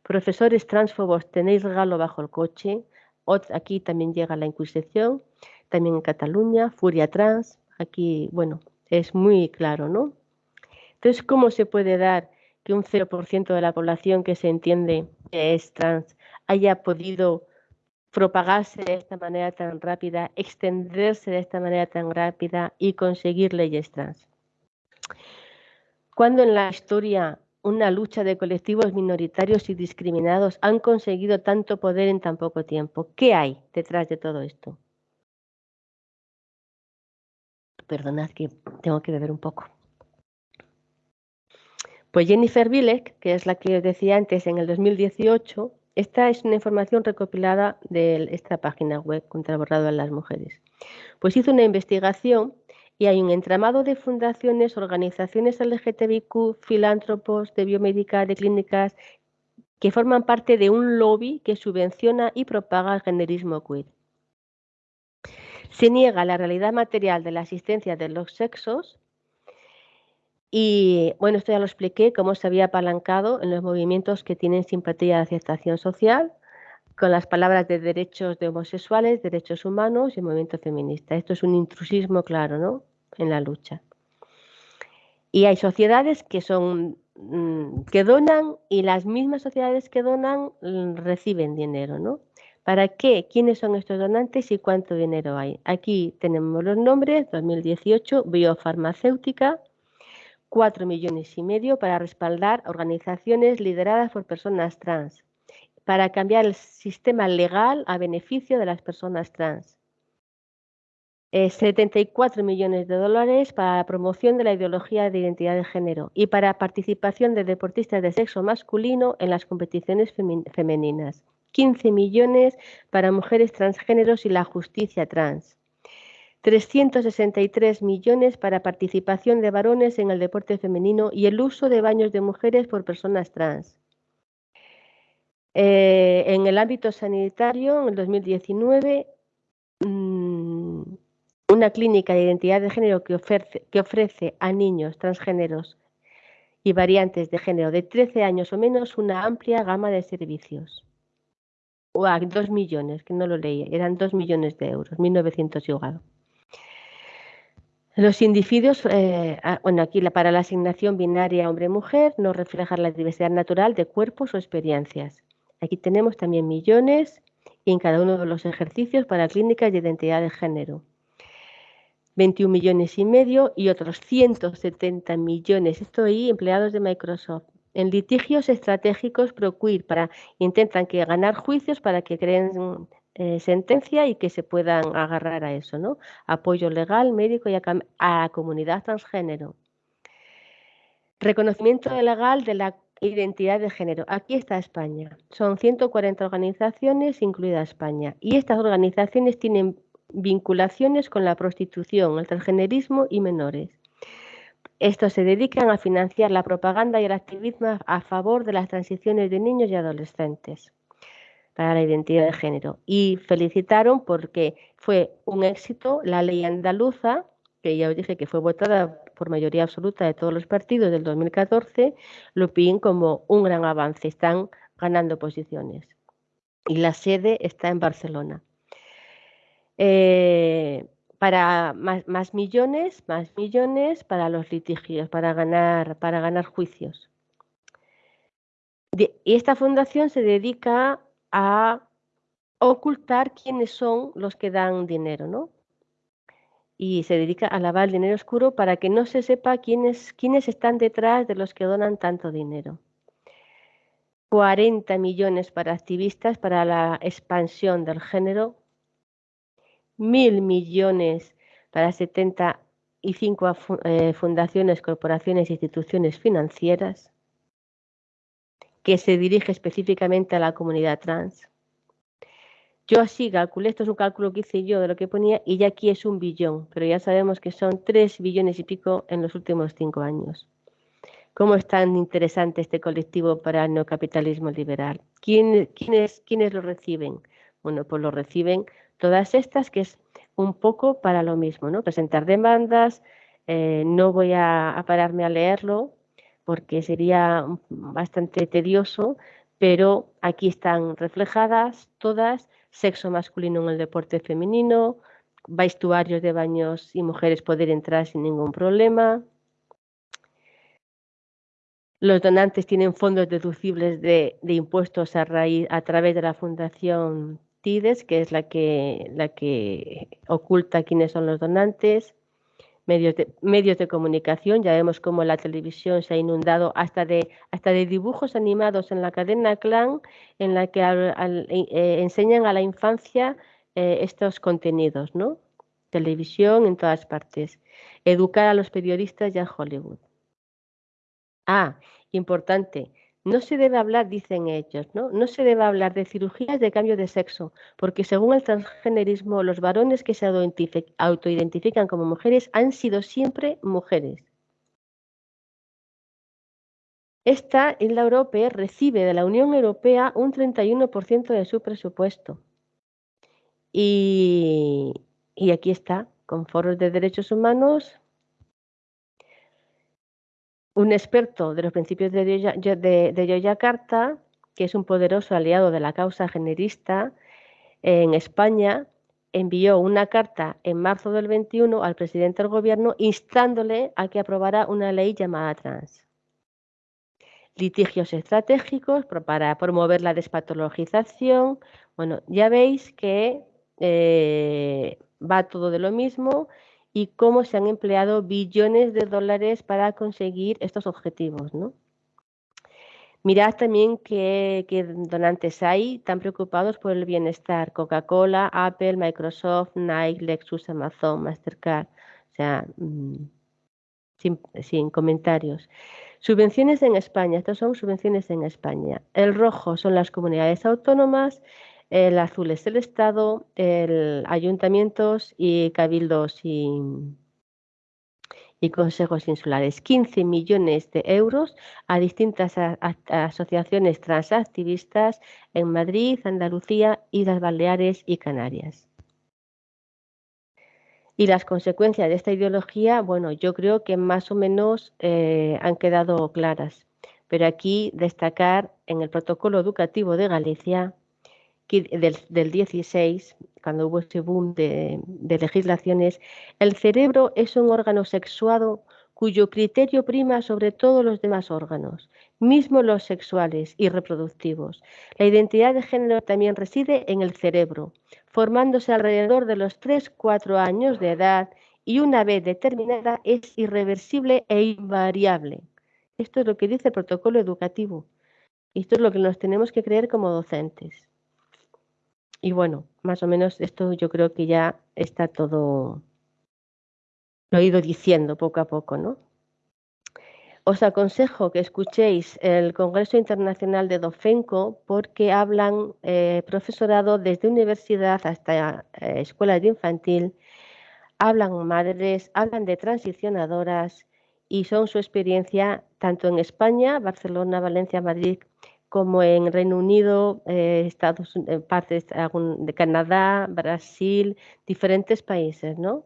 Profesores transfobos, tenéis regalo bajo el coche. Aquí también llega la Inquisición, también en Cataluña, Furia Trans, Aquí, bueno, es muy claro, ¿no? Entonces, ¿cómo se puede dar que un 0% de la población que se entiende que es trans haya podido propagarse de esta manera tan rápida, extenderse de esta manera tan rápida y conseguir leyes trans? Cuando en la historia una lucha de colectivos minoritarios y discriminados han conseguido tanto poder en tan poco tiempo? ¿Qué hay detrás de todo esto? Perdonad que tengo que beber un poco. Pues Jennifer Bilek, que es la que os decía antes, en el 2018, esta es una información recopilada de esta página web contra borrado de las mujeres. Pues hizo una investigación y hay un entramado de fundaciones, organizaciones LGTBIQ, filántropos, de biomédica, de clínicas, que forman parte de un lobby que subvenciona y propaga el generismo queer. Se niega la realidad material de la existencia de los sexos y, bueno, esto ya lo expliqué, cómo se había apalancado en los movimientos que tienen simpatía de aceptación social, con las palabras de derechos de homosexuales, derechos humanos y movimiento feminista. Esto es un intrusismo claro, ¿no? En la lucha. Y hay sociedades que son mm, que donan y las mismas sociedades que donan mm, reciben dinero, ¿no? ¿Para qué? ¿Quiénes son estos donantes y cuánto dinero hay? Aquí tenemos los nombres, 2018, biofarmacéutica, 4 millones y medio para respaldar organizaciones lideradas por personas trans, para cambiar el sistema legal a beneficio de las personas trans. 74 millones de dólares para la promoción de la ideología de identidad de género y para participación de deportistas de sexo masculino en las competiciones femeninas. 15 millones para mujeres transgéneros y la justicia trans. 363 millones para participación de varones en el deporte femenino y el uso de baños de mujeres por personas trans. Eh, en el ámbito sanitario, en el 2019, mm, una clínica de identidad de género que ofrece, que ofrece a niños transgéneros y variantes de género de 13 años o menos una amplia gama de servicios a dos millones, que no lo leí, eran dos millones de euros, 1.900 y Los individuos, eh, ah, bueno, aquí para la asignación binaria hombre-mujer no reflejan la diversidad natural de cuerpos o experiencias. Aquí tenemos también millones en cada uno de los ejercicios para clínicas de identidad de género. 21 millones y medio y otros 170 millones, esto ahí empleados de Microsoft, en litigios estratégicos ProQueer para intentan que ganar juicios para que creen eh, sentencia y que se puedan agarrar a eso, ¿no? Apoyo legal, médico y a, a comunidad transgénero. Reconocimiento legal de la identidad de género. Aquí está España. Son 140 organizaciones, incluida España. Y estas organizaciones tienen vinculaciones con la prostitución, el transgenerismo y menores. Estos se dedican a financiar la propaganda y el activismo a favor de las transiciones de niños y adolescentes para la identidad de género. Y felicitaron porque fue un éxito la ley andaluza, que ya os dije que fue votada por mayoría absoluta de todos los partidos del 2014, lo piden como un gran avance. Están ganando posiciones. Y la sede está en Barcelona. Eh, para más, millones, más millones para los litigios, para ganar, para ganar juicios. y esta fundación se dedica a ocultar quiénes son los que dan dinero, ¿no? Y se dedica a lavar el dinero oscuro para que no se sepa quiénes, quiénes están detrás de los que donan tanto dinero. 40 millones para activistas para la expansión del género, mil millones para 75 eh, fundaciones, corporaciones e instituciones financieras, que se dirige específicamente a la comunidad trans. Yo así calculé, esto es un cálculo que hice yo de lo que ponía, y ya aquí es un billón, pero ya sabemos que son tres billones y pico en los últimos cinco años. ¿Cómo es tan interesante este colectivo para el neocapitalismo liberal? ¿Quién, quiénes, ¿Quiénes lo reciben? Bueno, pues lo reciben todas estas, que es un poco para lo mismo, ¿no? Presentar demandas, eh, no voy a pararme a leerlo porque sería bastante tedioso, pero aquí están reflejadas todas sexo masculino en el deporte femenino, vestuarios de baños y mujeres poder entrar sin ningún problema. Los donantes tienen fondos deducibles de, impuestos a, raíz, a través de la Fundación TIDES, que es la que, la que oculta quiénes son los donantes medios de, medios de comunicación. Ya vemos cómo la televisión se ha inundado hasta de, hasta de dibujos animados en la cadena Clan, en la que eh, enseñan a la infancia eh, estos contenidos, ¿no? Televisión en todas partes. Educar a los periodistas ya en Hollywood. Ah, importante, no se debe hablar, dicen ellos, ¿no? No se debe hablar de cirugías de cambio de sexo, porque según el transgenerismo, los varones que se autoidentifican como mujeres han sido siempre mujeres. Esta isla europea recibe de la Unión Europea un 31% de su presupuesto. Y, y aquí está, con foros de derechos humanos, un experto de los principios de, de, Yoyakarta, que es un poderoso aliado de la causa generista en España, envió una carta en marzo del 21 al presidente del gobierno instándole a que aprobara una ley llamada trans. Litigios estratégicos para promover la despatologización. Bueno, ya veis que eh, va todo de lo mismo y cómo se han empleado billones de dólares para conseguir estos objetivos. ¿no? Mirad también qué, donantes hay tan preocupados por el bienestar. Coca-Cola, Apple, Microsoft, Nike, Lexus, Amazon, Mastercard. O sea, mm, sin, sin, comentarios. Subvenciones en España. Estas son subvenciones en España. El rojo son las comunidades autónomas el azul es el Estado, el ayuntamientos y cabildos y, consejos insulares. 15 millones de euros a distintas asociaciones transactivistas en Madrid, Andalucía, Islas Baleares y Canarias. Y las consecuencias de esta ideología, bueno, yo creo que más o menos eh, han quedado claras. Pero aquí destacar en el protocolo educativo de Galicia del, 16, cuando hubo ese boom de, legislaciones, el cerebro es un órgano sexuado cuyo criterio prima sobre todos los demás órganos, mismo los sexuales y reproductivos. La identidad de género también reside en el cerebro, formándose alrededor de los 3-4 años de edad y una vez determinada es irreversible e invariable. Esto es lo que dice el protocolo educativo. Esto es lo que nos tenemos que creer como docentes. Y bueno, más o menos esto yo creo que ya está todo, lo he ido diciendo poco a poco, ¿no? Os aconsejo que escuchéis el Congreso Internacional de Dofenco porque hablan eh, profesorado desde universidad hasta eh, escuelas de infantil, hablan madres, hablan de transicionadoras y son su experiencia tanto en España, Barcelona, Valencia, Madrid, como en Reino Unido, eh, Estados eh, partes de Canadá, Brasil, diferentes países, ¿no?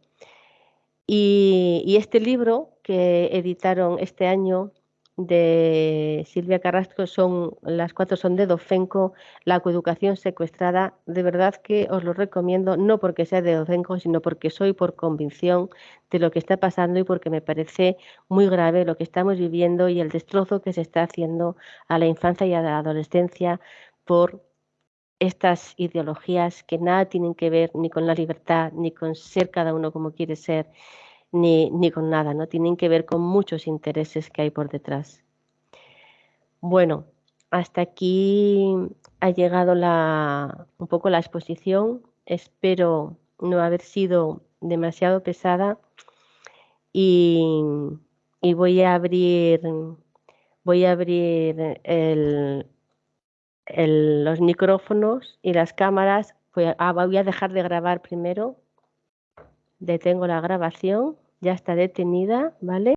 Y, este libro que editaron este año de Silvia Carrasco son las cuatro son de Dofenco, la coeducación secuestrada. De verdad que os lo recomiendo, no porque sea de Dofenco, sino porque soy por convicción de lo que está pasando y porque me parece muy grave lo que estamos viviendo y el destrozo que se está haciendo a la infancia y a la adolescencia por estas ideologías que nada tienen que ver ni con la libertad, ni con ser cada uno como quiere ser, ni, ni con nada, ¿no? Tienen que ver con muchos intereses que hay por detrás. Bueno, hasta aquí ha llegado la, un poco la exposición. Espero no haber sido demasiado pesada y, y voy a abrir voy a abrir el, los micrófonos y las cámaras. Voy a, ah, voy a dejar de grabar primero. Detengo la grabación. Ya está detenida, ¿vale?